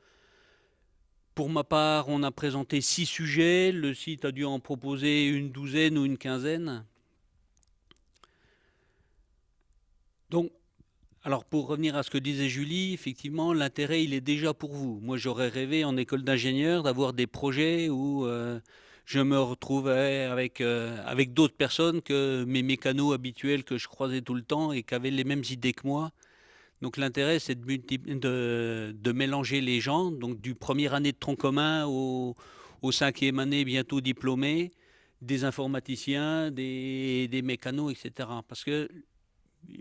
Pour ma part, on a présenté six sujets. Le site a dû en proposer une douzaine ou une quinzaine. Donc, alors pour revenir à ce que disait Julie, effectivement, l'intérêt, il est déjà pour vous. Moi, j'aurais rêvé en école d'ingénieur d'avoir des projets où euh, je me retrouvais avec, euh, avec d'autres personnes que mes mécanos habituels que je croisais tout le temps et qui avaient les mêmes idées que moi. Donc l'intérêt, c'est de, mélanger les gens, donc du premier année de tronc commun au, au cinquième année bientôt diplômé, des informaticiens, des, des mécanos, etc. Parce que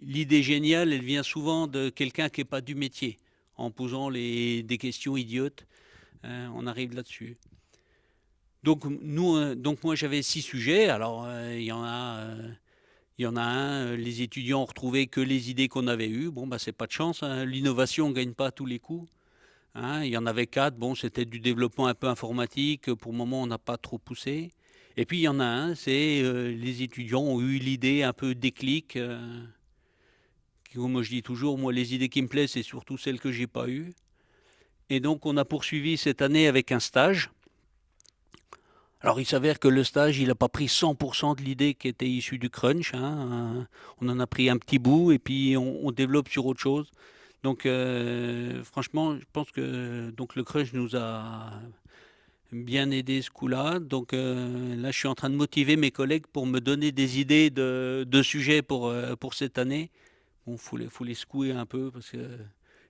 l'idée géniale, elle vient souvent de quelqu'un qui n'est pas du métier. En posant des questions idiotes, hein, on arrive là-dessus. Euh, donc moi, j'avais six sujets. Alors, euh, il y en a... Euh, il y en a un, les étudiants ont retrouvé que les idées qu'on avait eues. Bon, bah, c'est pas de chance. Hein. L'innovation ne gagne pas tous les coups. Hein. Il y en avait quatre. C'était du développement un peu informatique. Pour le moment, on n'a pas trop poussé. Et puis, il y en a un, c'est les étudiants ont eu l'idée un peu déclic Moi, je dis toujours, moi, les idées qui me plaisent, c'est surtout celles que j'ai pas eues. Et donc, on a poursuivi cette année avec un stage. Alors, il s'avère que le stage, il n'a pas pris 100% de l'idée qui était issue du crunch. Hein. On en a pris un petit bout et puis on, développe sur autre chose. Donc, euh, franchement, je pense que donc le crunch nous a bien aidé ce coup-là. Donc euh, là, je suis en train de motiver mes collègues pour me donner des idées de, sujets pour, euh, pour cette année. Bon, faut les, faut les secouer un peu parce que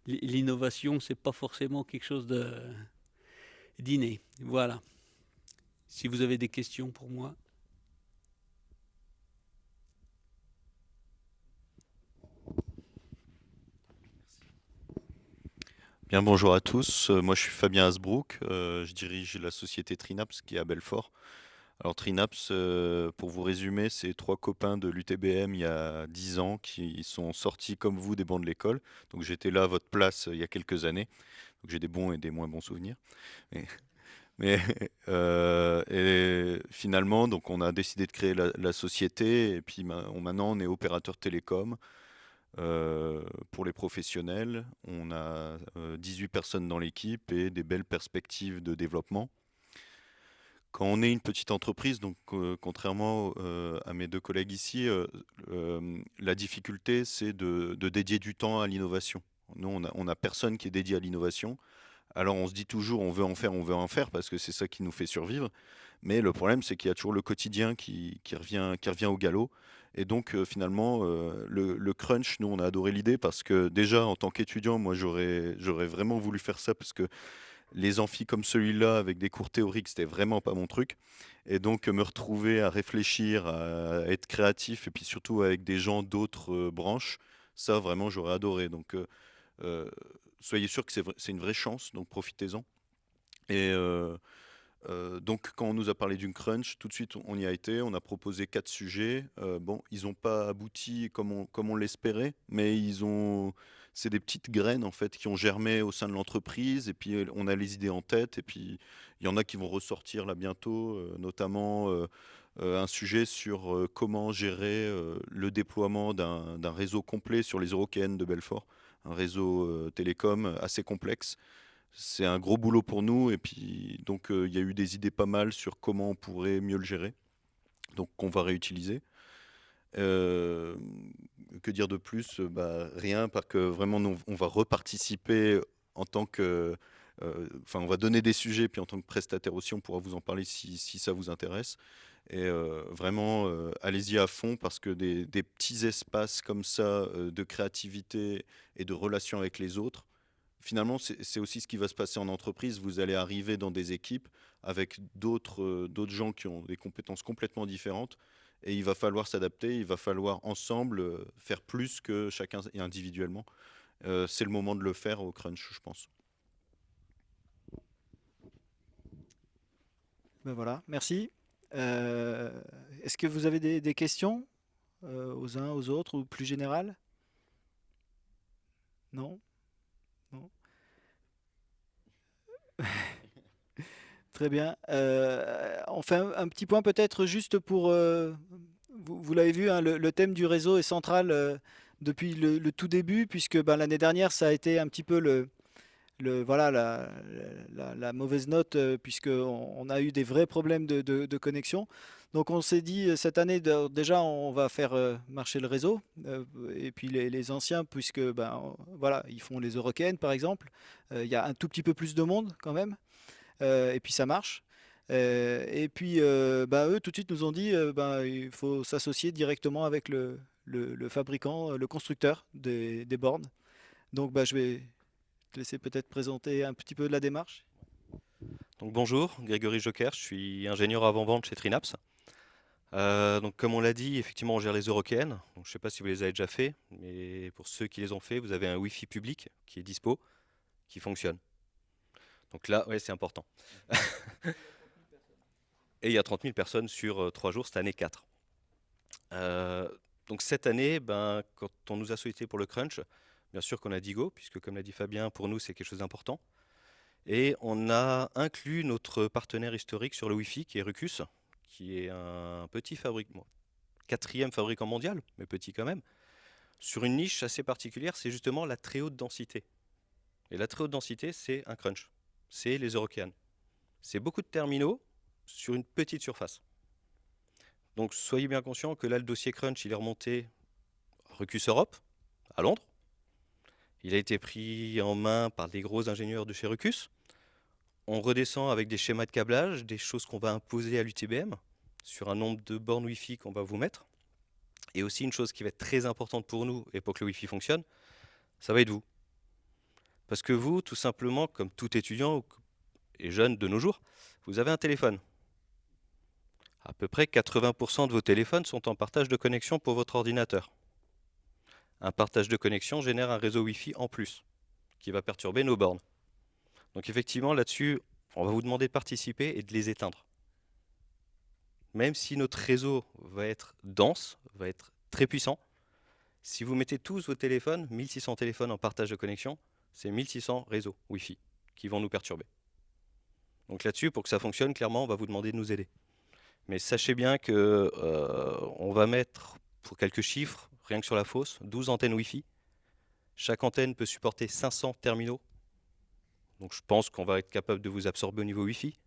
l'innovation, c'est pas forcément quelque chose de d'inné. Voilà. Si vous avez des questions pour moi. Bien, bonjour à tous. Euh, moi, je suis Fabien Hasbrook. Euh, je dirige la société Trinaps qui est à Belfort. Alors, Trinaps, euh, pour vous résumer, c'est trois copains de l'UTBM il y a 10 ans qui sont sortis comme vous des bancs de l'école. Donc, j'étais là à votre place il y a quelques années. Donc, j'ai des bons et des moins bons souvenirs. Mais, *laughs* *laughs* et finalement, donc, on a décidé de créer la, société. Et puis, maintenant, on est opérateur télécom. Euh, pour les professionnels, on a 18 euh, personnes dans l'équipe et des belles perspectives de développement. Quand on est une petite entreprise, donc euh, contrairement à mes deux collègues ici, la difficulté c'est de, dédier du temps à l'innovation. Nous, on n'a personne qui est dédié à l'innovation. Alors on se dit toujours on veut en faire, on veut en faire parce que c'est ça qui nous fait survivre. Mais le problème c'est qu'il y a toujours le quotidien qui, revient, qui revient au galop. Et donc euh, finalement, euh, le, crunch, nous on a adoré l'idée parce que déjà en tant qu'étudiant, moi j'aurais vraiment voulu faire ça parce que les amphis comme celui-là avec des cours théoriques, c'était vraiment pas mon truc. Et donc me retrouver à réfléchir, à être créatif et puis surtout avec des gens d'autres euh, branches, ça vraiment j'aurais adoré. Donc soyez sûr que c'est une vraie chance, donc profitez-en. Et euh, donc quand on nous a parlé d'une crunch, tout de suite on y a été, on a proposé quatre sujets. Euh, bon, ils n'ont pas abouti comme on l'espérait, mais ils ont, c'est des petites graines en fait qui ont germé au sein de l'entreprise. Et puis on a les idées en tête. Et puis il y en a qui vont ressortir là bientôt, notamment un sujet sur comment gérer le déploiement d'un réseau complet sur les Européennes de Belfort, un réseau télécom assez complexe c'est un gros boulot pour nous. Et puis, donc, il y a eu des idées pas mal sur comment on pourrait mieux le gérer. Donc, qu'on va réutiliser. Euh, que dire de plus? Bah, Rien, parce que vraiment, on va reparticiper en tant que. Euh, enfin, on va donner des sujets, puis en tant que prestataire aussi, on pourra vous en parler si, ça vous intéresse. Et vraiment, allez-y à fond parce que des, petits espaces comme ça de créativité et de relation avec les autres, finalement, c'est aussi ce qui va se passer en entreprise. Vous allez arriver dans des équipes avec euh, d'autres gens qui ont des compétences complètement différentes. Et il va falloir s'adapter, il va falloir ensemble euh, faire plus que chacun individuellement. Euh, c'est le moment de le faire au crunch, je pense. Ben voilà, merci. Est-ce que vous avez des, questions aux uns, aux autres ou plus générales Non? Très bien. Euh, on fait un, petit point peut-être juste pour... Euh, vous, l'avez vu, hein, le, thème du réseau est central euh, depuis le, tout début, puisque ben, l'année dernière, ça a été un petit peu le, voilà, la, mauvaise note, puisqu'on on a eu des vrais problèmes de, connexion. Donc on s'est dit, cette année, déjà, on va faire marcher le réseau, et puis les, anciens, puisque ben, voilà, ils font les Eurocaines, par exemple. Il y a un tout petit peu plus de monde quand même. Euh, et puis ça marche. Euh, et puis, euh, bah, eux, tout de suite, nous ont dit bah, il faut s'associer directement avec le, fabricant, le constructeur des, bornes. Donc, bah, je vais te laisser peut-être présenter un petit peu de la démarche. Donc, bonjour, Grégory Joker, je suis ingénieur avant-vente chez Trinaps. donc, comme on l'a dit, effectivement, on gère les Eurokéennes. je ne sais pas si vous les avez déjà fait, mais pour ceux qui les ont fait, vous avez un Wi-Fi public qui est dispo, qui fonctionne. Donc là, ouais, c'est important. *laughs* Et il y a 30 000 personnes sur 3 euh, jours, cette année 4. Euh, donc cette année, ben, quand on nous a sollicité pour le crunch, bien sûr qu'on a dit go, puisque comme l'a dit Fabien, pour nous c'est quelque chose d'important. Et on a inclus notre partenaire historique sur le Wi-Fi, qui est Rucus, qui est un petit fabricant, quatrième fabricant mondial, mais petit quand même. sur une niche assez particulière, c'est justement la très haute densité. Et la très haute densité, c'est un crunch. C'est les Eurokéanes. C'est beaucoup de terminaux sur une petite surface. Donc soyez bien conscients que là, le dossier crunch, il est remonté Recus Europe, à Londres. Il a été pris en main par des gros ingénieurs de chez Recus. On redescend avec des schémas de câblage, des choses qu'on va imposer à l'UTBM sur un nombre de bornes Wi-Fi qu'on va vous mettre. Et aussi une chose qui va être très importante pour nous, et pour que le Wi-Fi fonctionne, ça va être vous. Parce que vous, tout simplement, comme tout étudiant et jeune de nos jours, vous avez un téléphone. À peu près 80% de vos téléphones sont en partage de connexion pour votre ordinateur. Un partage de connexion génère un réseau Wi-Fi en plus, qui va perturber nos bornes. Donc effectivement, là-dessus, on va vous demander de participer et de les éteindre. Même si notre réseau va être dense, va être très puissant, si vous mettez tous vos téléphones, 1600 téléphones en partage de connexion, c'est 1600 réseaux Wi-Fi qui vont nous perturber. Donc là-dessus, pour que ça fonctionne, clairement, on va vous demander de nous aider. Mais sachez bien que euh, va mettre, pour quelques chiffres, rien que sur la fosse, 12 antennes Wi-Fi. Chaque antenne peut supporter 500 terminaux. Donc je pense qu'on va être capable de vous absorber au niveau Wi-Fi.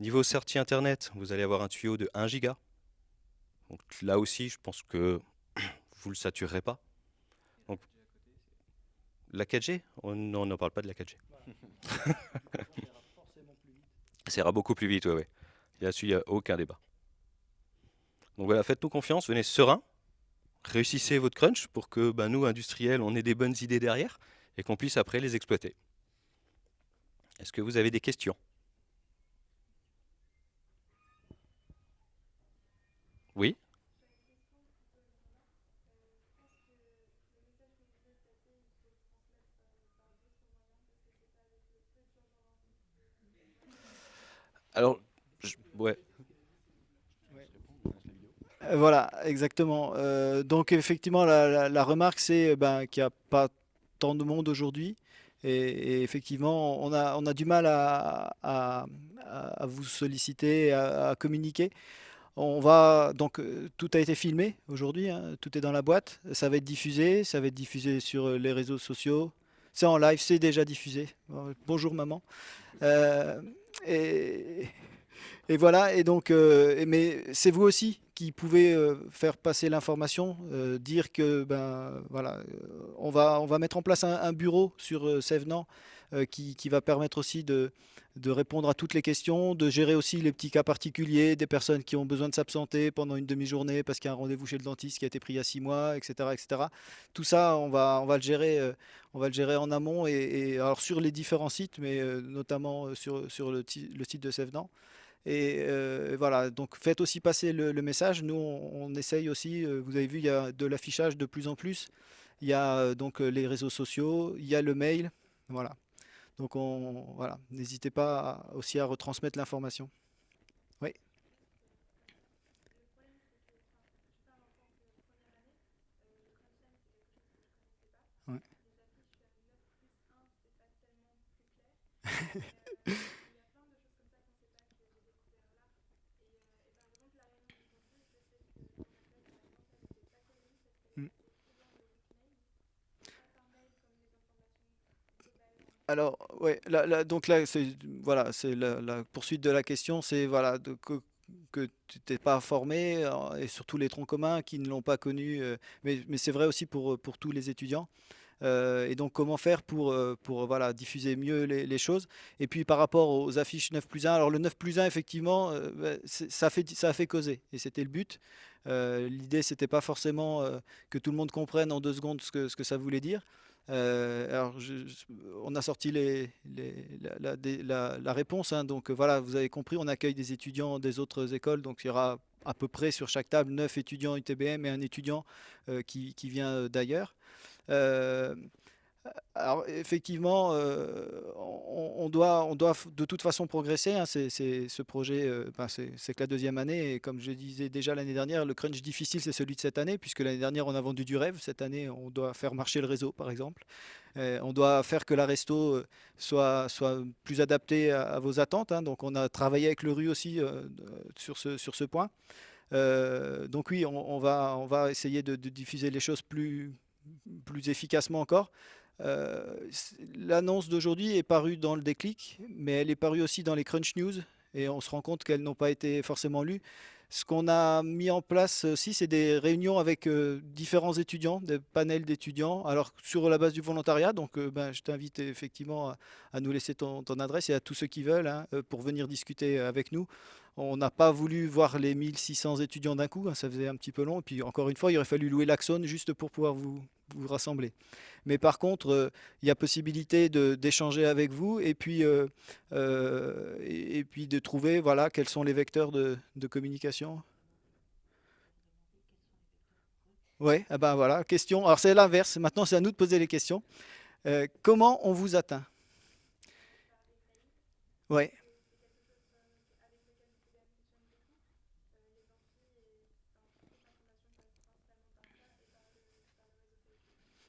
Niveau sortie Internet, vous allez avoir un tuyau de 1 giga. Donc là aussi, je pense que *clears throat* vous ne le saturerez pas. La 4G Non, on n'en parle pas de la 4G. *laughs* Ça ira beaucoup plus vite, oui. Ouais. Là-dessus, il n'y a aucun débat. Donc voilà, faites-nous confiance, venez serein, réussissez votre crunch pour que ben, nous, industriels, on ait des bonnes idées derrière et qu'on puisse après les exploiter. Est-ce que vous avez des questions? Oui? Alors, ouais. Euh, voilà, exactement. Euh, donc effectivement, la, remarque, c'est ben, qu'il n'y a pas tant de monde aujourd'hui. Et, effectivement, on a, du mal à, vous solliciter, à, communiquer. On va donc euh, tout a été filmé aujourd'hui, hein, tout est dans la boîte. Ça va être diffusé, ça va être diffusé sur les réseaux sociaux. C'est en live, c'est déjà diffusé. Bonjour maman. Et, voilà, et donc, euh, mais c'est vous aussi qui pouvez euh, faire passer l'information, euh, dire que ben voilà, on va on va mettre en place un, bureau sur Sévenant qui, qui, va permettre aussi de, répondre à toutes les questions, de gérer aussi les petits cas particuliers, des personnes qui ont besoin de s'absenter pendant une demi-journée parce qu'il y a un rendez-vous chez le dentiste qui a été pris il y a six mois, etc., etc. Tout ça, on va le gérer, on va le gérer en amont et, alors sur les différents sites, mais notamment sur le, site de Sévenant. Et euh, voilà, donc faites aussi passer le, message. Nous, on, essaye aussi, euh, vous avez vu, il y a de l'affichage de plus en plus. Il y a euh, donc les réseaux sociaux, il y a le mail. Voilà. Donc on, voilà, n'hésitez pas aussi à retransmettre l'information. Oui. Ouais. *laughs* *laughs* Alors, ouais, donc là, c'est voilà, c'est la, poursuite de la question, c'est voilà, que, tu n'es pas formé, euh, et surtout les troncs communs qui ne l'ont pas connu, euh, mais, c'est vrai aussi pour, pour tous les étudiants. Euh, et donc, comment faire pour, pour voilà, diffuser mieux les, choses Et puis, par rapport aux affiches 9 plus 1, alors le 9 plus 1, effectivement, bah, ça, fait, ça a fait causer, et c'était le but. L'idée, c'était pas forcément que tout le monde comprenne en deux secondes ce que, ce que ça voulait dire. Euh, alors, on a sorti les, la, réponse. Hein. donc voilà, vous avez compris, on accueille des étudiants des autres écoles. Donc il y aura à peu près sur chaque table 9 étudiants UTBM et un étudiant euh, qui, vient d'ailleurs. Euh, alors effectivement, euh, on, doit, de toute façon progresser. Hein. c'est, ce projet, euh, ben, c'est, que la deuxième année. Et comme je disais déjà l'année dernière, le crunch difficile, c'est celui de cette année, puisque l'année dernière, on a vendu du rêve. Cette année, on doit faire marcher le réseau, par exemple. Euh, on doit faire que la resto soit, plus adaptée à, vos attentes. Hein. donc on a travaillé avec le RU aussi sur, ce, point. donc oui, on, va, on va essayer de, diffuser les choses plus efficacement encore. L'annonce d'aujourd'hui est parue dans le déclic, mais elle est parue aussi dans les Crunch News, et on se rend compte qu'elles n'ont pas été forcément lues. Ce qu'on a mis en place aussi, c'est des réunions avec différents étudiants, des panels d'étudiants, alors sur la base du volontariat. Donc, ben, je t'invite effectivement à, nous laisser ton, adresse et à tous ceux qui veulent hein, pour venir discuter avec nous. On n'a pas voulu voir les 1600 étudiants d'un coup, hein, ça faisait un petit peu long. Et puis, encore une fois, il aurait fallu louer l'Axone juste pour pouvoir vous, rassembler. Mais par contre, euh, il y a possibilité d'échanger avec vous et puis, euh, euh, et, puis de trouver voilà, quels sont les vecteurs de, communication. Oui, ah ben voilà, question. Alors c'est l'inverse, maintenant c'est à nous de poser les questions. comment on vous atteint? Oui.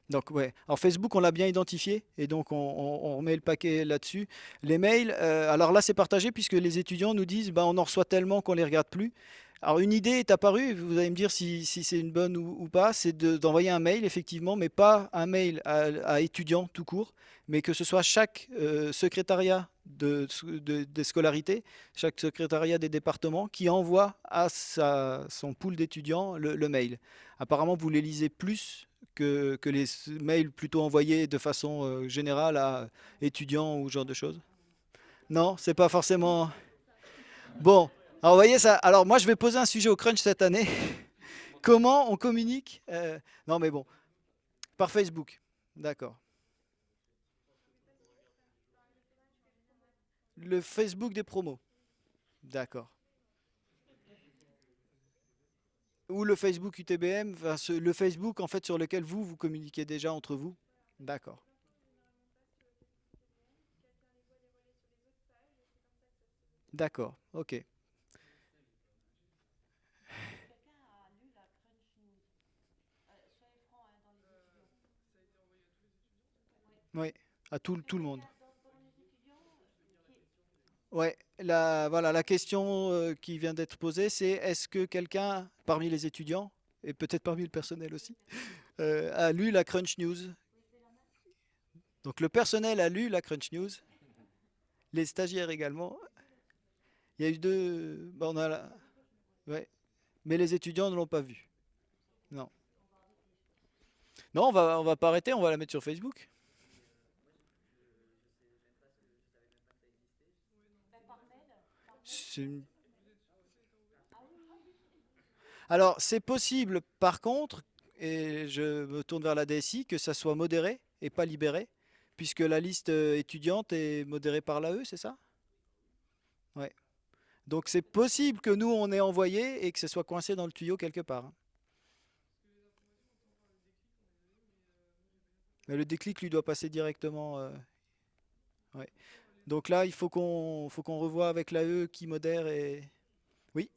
Donc ouais, alors Facebook on l'a bien identifié et donc on, remet le paquet là-dessus. Les mails, euh, alors là c'est partagé puisque les étudiants nous disent bah, on en reçoit tellement qu'on les regarde plus. Alors une idée est apparue, vous allez me dire si, c'est une bonne ou, pas, c'est d'envoyer un mail effectivement, mais pas un mail à, étudiants tout court, mais que ce soit chaque euh, secrétariat de, des scolarités, chaque secrétariat des départements qui envoie à son pool d'étudiants le mail. Apparemment vous les lisez plus que, les mails plutôt envoyés de façon euh, générale à étudiants ou ce genre de choses? Non, c'est pas forcément... Bon, alors voyez ça. Alors moi je vais poser un sujet au crunch cette année. *laughs* Comment on communique euh, Non mais bon, par Facebook. D'accord. Le Facebook des promos. D'accord. Ou le Facebook UTBM, le Facebook en fait sur lequel vous, vous communiquez déjà entre vous? D'accord. D'accord, ok. Oui, à tout, tout le monde. Ouais, la, voilà, la question euh, qui vient d'être posée, c'est est-ce que quelqu'un parmi les étudiants, et peut-être parmi le personnel aussi, *laughs* euh, a lu la Crunch News? Donc le personnel a lu la Crunch News, les stagiaires également. Il y a eu deux... On a ouais. Mais les étudiants ne l'ont pas vu. Non. Non, on va, on va pas arrêter, on va la mettre sur Facebook. Alors, c'est possible, par contre, et je me tourne vers la DSI, que ça soit modéré et pas libéré, puisque la liste euh, étudiante est modérée par l'AE, c'est ça? Ouais. Donc c'est possible que nous, on ait envoyé et que ce soit coincé dans le tuyau quelque part. Hein. Mais le déclic, lui, doit passer directement... Euh. Donc là, il faut qu'on faut qu'on revoie avec l'AE qui modère et... Oui.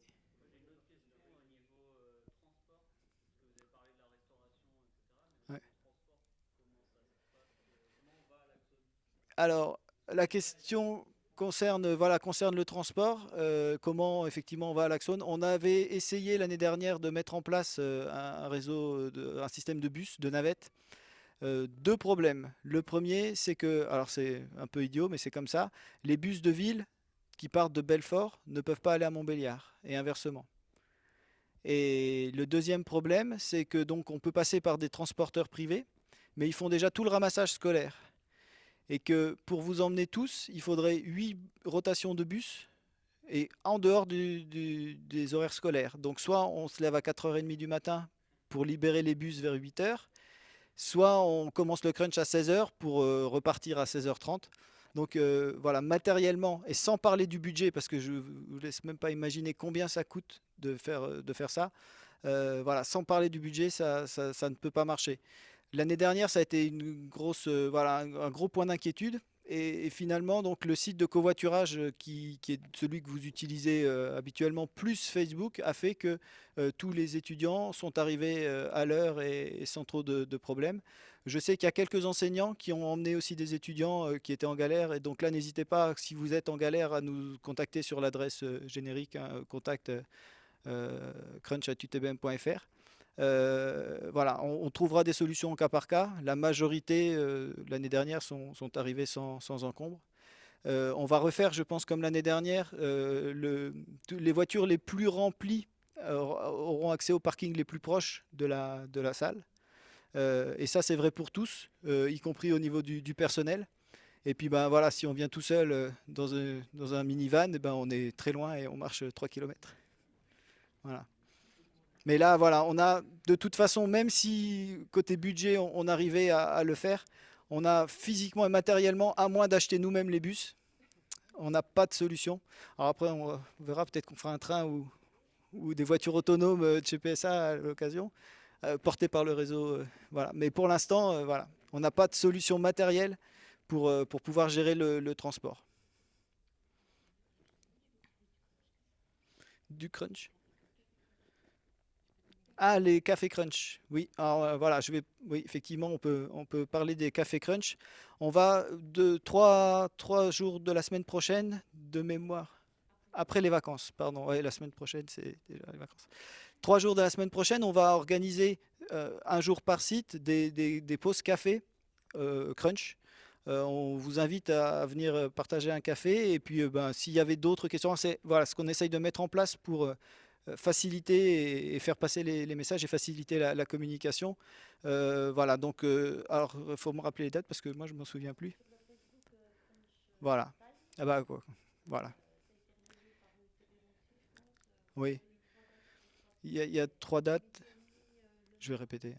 Alors, la question concerne, le transport, euh, comment effectivement on va à l'Axone. On avait essayé l'année dernière de mettre en place euh, un, réseau, un système de bus, de navettes, euh, deux problèmes. Le premier, c'est que, alors c'est un peu idiot, mais c'est comme ça, les bus de ville qui partent de Belfort ne peuvent pas aller à Montbéliard, et inversement. Et le deuxième problème, c'est que donc on peut passer par des transporteurs privés, mais ils font déjà tout le ramassage scolaire. Et que pour vous emmener tous, il faudrait 8 rotations de bus, et en dehors des horaires scolaires. Donc soit on se lève à 4h30 du matin pour libérer les bus vers 8h, soit on commence le crunch à 16h pour euh, repartir à 16h30. Donc euh, voilà, matériellement, et sans parler du budget, parce que je ne vous laisse même pas imaginer combien ça coûte de faire, euh, ça, voilà, sans parler du budget, ça, ne peut pas marcher. L'année dernière, ça a été un gros point d'inquiétude, et, finalement, donc, le site de covoiturage euh, qui, est celui que vous utilisez euh, habituellement, plus Facebook, a fait que euh, tous les étudiants sont arrivés à l'heure et, sans trop de, problèmes. Je sais qu'il y a quelques enseignants qui ont emmené aussi des étudiants qui étaient en galère. Et donc là, n'hésitez pas, si vous êtes en galère, à nous contacter sur l'adresse générique, hein, contact crunch.utbm.fr. voilà, on, trouvera des solutions au cas par cas. La majorité, l'année dernière, sont, arrivées sans, encombre. on va refaire, je pense, comme l'année dernière, les voitures les plus remplies auront accès au parking les plus proches de la, salle. et ça, c'est vrai pour tous, y compris au niveau du personnel. Et puis ben voilà, si on vient tout seul euh, dans un, dans un minivan, ben on est très loin et on marche 3 km. Voilà. Mais là, voilà, on a de toute façon, même si côté budget, on, arrivait à, le faire, on a physiquement et matériellement, à moins d'acheter nous-mêmes les bus, on n'a pas de solution. Alors après, on verra peut-être qu'on fera un train ou, des voitures autonomes de chez PSA à l'occasion, euh, portées par le réseau. Euh, voilà. Mais pour l'instant, voilà, on n'a pas de solution matérielle pour, euh, pour pouvoir gérer le, transport. Du crunch? Ah, les cafés crunch. Oui, alors euh, voilà, je vais. Oui, effectivement, on peut, on peut parler des cafés crunch. On va de trois, trois jours de la semaine prochaine, de mémoire. Après les vacances, pardon. Oui, la semaine prochaine, c'est déjà les vacances. Trois jours de la semaine prochaine, on va organiser euh, un jour par site des, des, pauses café crunch. Euh, on vous invite à venir euh, partager un café. Et puis, euh, ben, s'il y avait d'autres questions, c'est voilà, ce qu'on essaye de mettre en place pour faciliter et, faire passer les, messages et faciliter la, communication. voilà, donc, alors, il faut me rappeler les dates parce que moi, je ne m'en souviens plus. Voilà. Ah bah, quoi. Voilà. Oui. Il y, y a trois dates. Je vais répéter.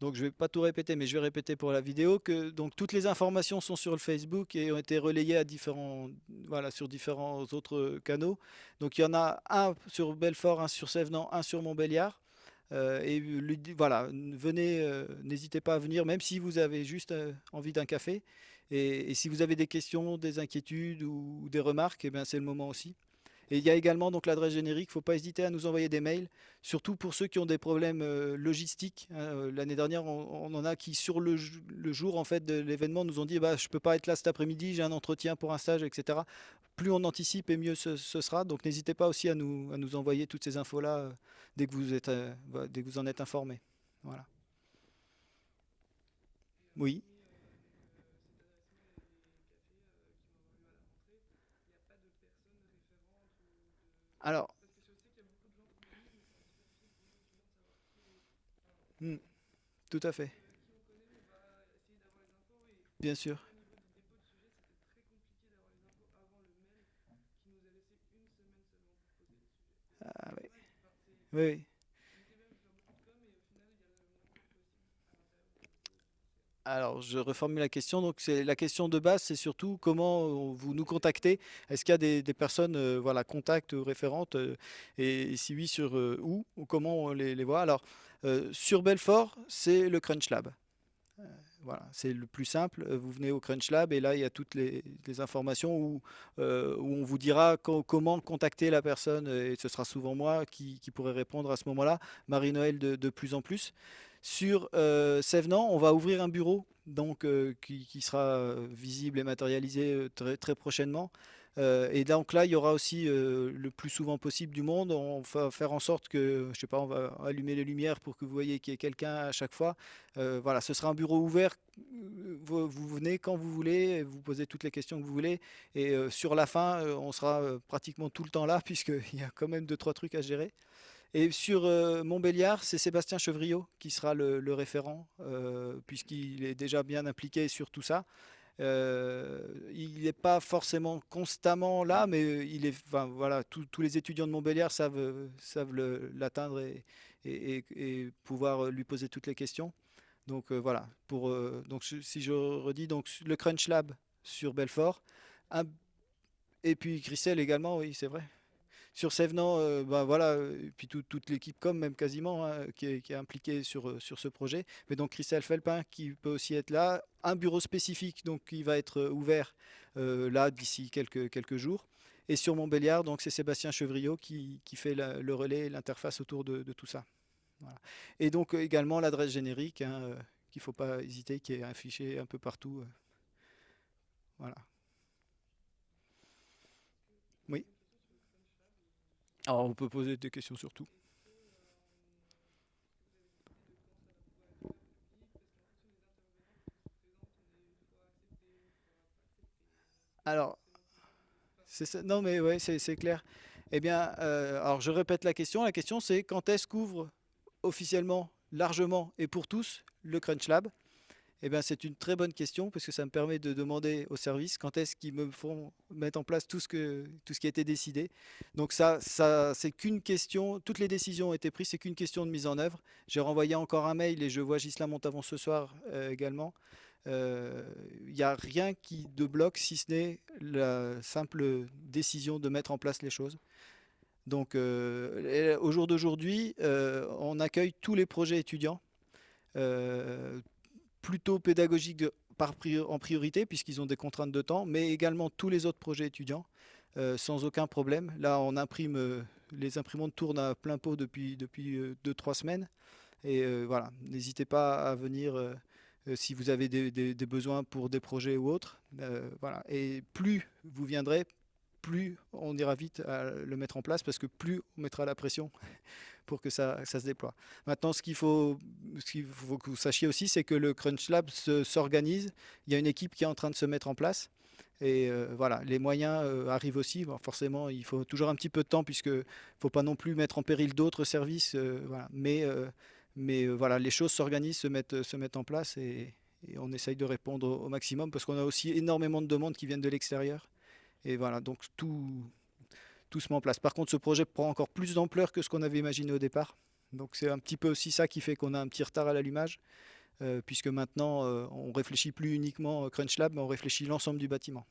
Donc je ne vais pas tout répéter, mais je vais répéter pour la vidéo que donc toutes les informations sont sur le Facebook et ont été relayées sur différents autres canaux. Donc il y en a un sur Belfort, un sur Sévenant, un sur Montbéliard. Euh, et voilà, venez, euh, n'hésitez pas à venir, même si vous avez juste euh, envie d'un café. Et, si vous avez des questions, des inquiétudes ou, des remarques, eh c'est le moment aussi. Et il y a également donc l'adresse générique. Il ne faut pas hésiter à nous envoyer des mails, surtout pour ceux qui ont des problèmes euh, logistiques. Hein. Euh, l'année dernière, on, en a qui sur le, jour en fait de l'événement nous ont dit bah, je peux pas être là cet après-midi, j'ai un entretien pour un stage, etc. Plus on anticipe et mieux ce, sera. Donc n'hésitez pas aussi à nous, à nous envoyer toutes ces infos là euh, dès que vous dès que vous en êtes informé. Voilà. Oui. Alors, hmm, tout à fait. Bien sûr. Ah oui. Oui. Alors, je reformule la question. Donc, la question de base, c'est surtout comment euh, vous nous contactez. Est-ce qu'il y a des, personnes, euh, voilà, contacts ou référentes, euh, et, si oui, sur où ou comment on les, voit? Alors, sur Belfort, c'est le Crunch Lab. voilà, c'est le plus simple. Vous venez au Crunch Lab et là, il y a toutes les, informations où, on vous dira comment contacter la personne. Et ce sera souvent moi qui, pourrait répondre à ce moment-là. Marie-Noël de, plus en plus. Sur euh, on va ouvrir un bureau donc, euh, qui, sera euh, visible et matérialisé euh, très, très prochainement. et donc là, il y aura aussi le plus souvent possible du monde. On va faire en sorte que, je sais pas, on va allumer les lumières pour que vous voyez qu'il y ait quelqu'un à chaque fois. voilà, ce sera un bureau ouvert. Vous, venez quand vous voulez, vous posez toutes les questions que vous voulez. Et sur la fin, on sera pratiquement tout le temps là, *laughs* puisqu'il y a quand même deux, trois trucs à gérer. Et sur euh, Montbéliard, c'est Sébastien Chevriot qui sera le, référent, euh, puisqu'il est déjà bien impliqué sur tout ça. Euh, il n'est pas forcément constamment là, mais il est, enfin, voilà, tous les étudiants de Montbéliard savent, savent l'atteindre et, et, pouvoir lui poser toutes les questions. Donc voilà, pour, donc, si je redis, donc, le Crunch Lab sur Belfort, et puis Christelle également, oui, c'est vrai. Sur Sévenant, euh, ben voilà, et puis toute l'équipe comme même quasiment hein, qui, est, impliquée sur, euh, sur ce projet. Mais donc Christelle Felpin qui peut aussi être là. Un bureau spécifique donc qui va être euh, ouvert là d'ici quelques, quelques jours. Et sur Montbéliard, donc c'est Sébastien Chevriot qui, fait le relais, l'interface autour de, tout ça. Et donc également l'adresse générique, hein, qu'il ne faut pas hésiter, qui est affichée un peu partout. voilà. Oui. Alors on peut poser des questions sur tout. Alors, c'est ça. Non, mais c'est c'est clair. Eh bien, euh, alors je répète la question. La question, c'est quand est-ce qu'ouvre officiellement, largement et pour tous le Crunch Lab? Eh bien, c'est une très bonne question parce que ça me permet de demander au service quand est-ce qu'ils me font mettre en place tout ce que, tout ce qui a été décidé. Donc ça, ça c'est qu'une question, toutes les décisions ont été prises, c'est qu'une question de mise en œuvre. J'ai renvoyé encore un mail et je vois Gislain Montavon ce soir euh, également. Il n'y a rien qui de bloque si ce n'est la simple décision de mettre en place les choses. Donc euh, au jour d'aujourd'hui, euh, on accueille tous les projets étudiants, euh, plutôt pri- en priorité puisqu'ils ont des contraintes de temps, mais également tous les autres projets étudiants euh, sans aucun problème. Là, on imprime, euh, les imprimantes tournent à plein pot depuis depuis euh, semaines. Et voilà, n'hésitez pas à venir si vous avez des, besoins pour des projets ou autres. Voilà. Et plus vous viendrez, plus on ira vite à le mettre en place parce que plus on mettra la pression que ça, se déploie. Maintenant, ce qu'il faut, qu'il faut que vous sachiez aussi, c'est que le Crunch Lab se- s'organise. Il y a une équipe qui est en train de se mettre en place. Et euh, voilà, les moyens euh, arrivent aussi. Forcément, il faut toujours un petit peu de temps puisque faut pas non plus mettre en péril d'autres services. euh. Mais, mais voilà, les choses s'organisent, se mettent, se mettent en place et, et on essaye de répondre au, au maximum parce qu'on a aussi énormément de demandes qui viennent de l'extérieur. Et voilà, donc tout, tout se met en place. Par contre, ce projet prend encore plus d'ampleur que ce qu'on avait imaginé au départ. Donc c'est un petit peu aussi ça qui fait qu'on a un petit retard à l'allumage, euh, puisque maintenant euh, on réfléchit plus uniquement au Crunch Lab, mais on réfléchit l'ensemble du bâtiment.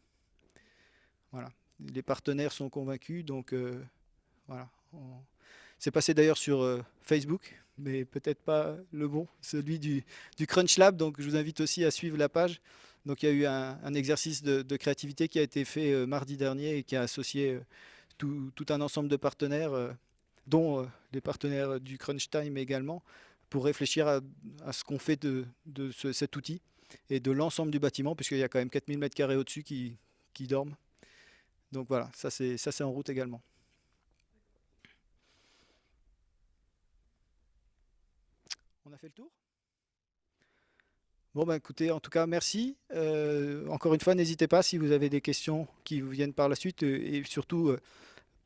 Voilà. Les partenaires sont convaincus, donc euh, voilà. C'est passé d'ailleurs sur euh, Facebook, mais peut-être pas le bon, celui du, Crunch Lab. Donc je vous invite aussi à suivre la page. Donc il y a eu un, exercice de, créativité qui a été fait euh, mardi dernier et qui a associé euh, tout, un ensemble de partenaires, euh, dont euh, les partenaires du Crunch Time également, pour réfléchir à, ce qu'on fait de, de ce- cet outil et de l'ensemble du bâtiment, puisqu'il y a quand même 4000 m2 au-dessus qui, qui dorment. Donc voilà, ça c'est en route également. On a fait le tour? Bon, bah écoutez, en tout cas, merci. Euh, encore une fois, n'hésitez pas si vous avez des questions qui vous viennent par la suite euh, et surtout, euh,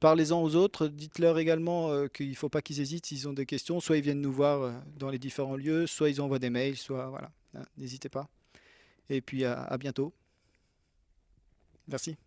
parlez-en aux autres. Dites-leur également qu'il ne faut pas qu'ils hésitent s'ils ont des questions. Soit ils viennent nous voir dans les différents lieux, soit ils envoient des mails, soit voilà. hein, N'hésitez pas. Et puis à bientôt. Merci.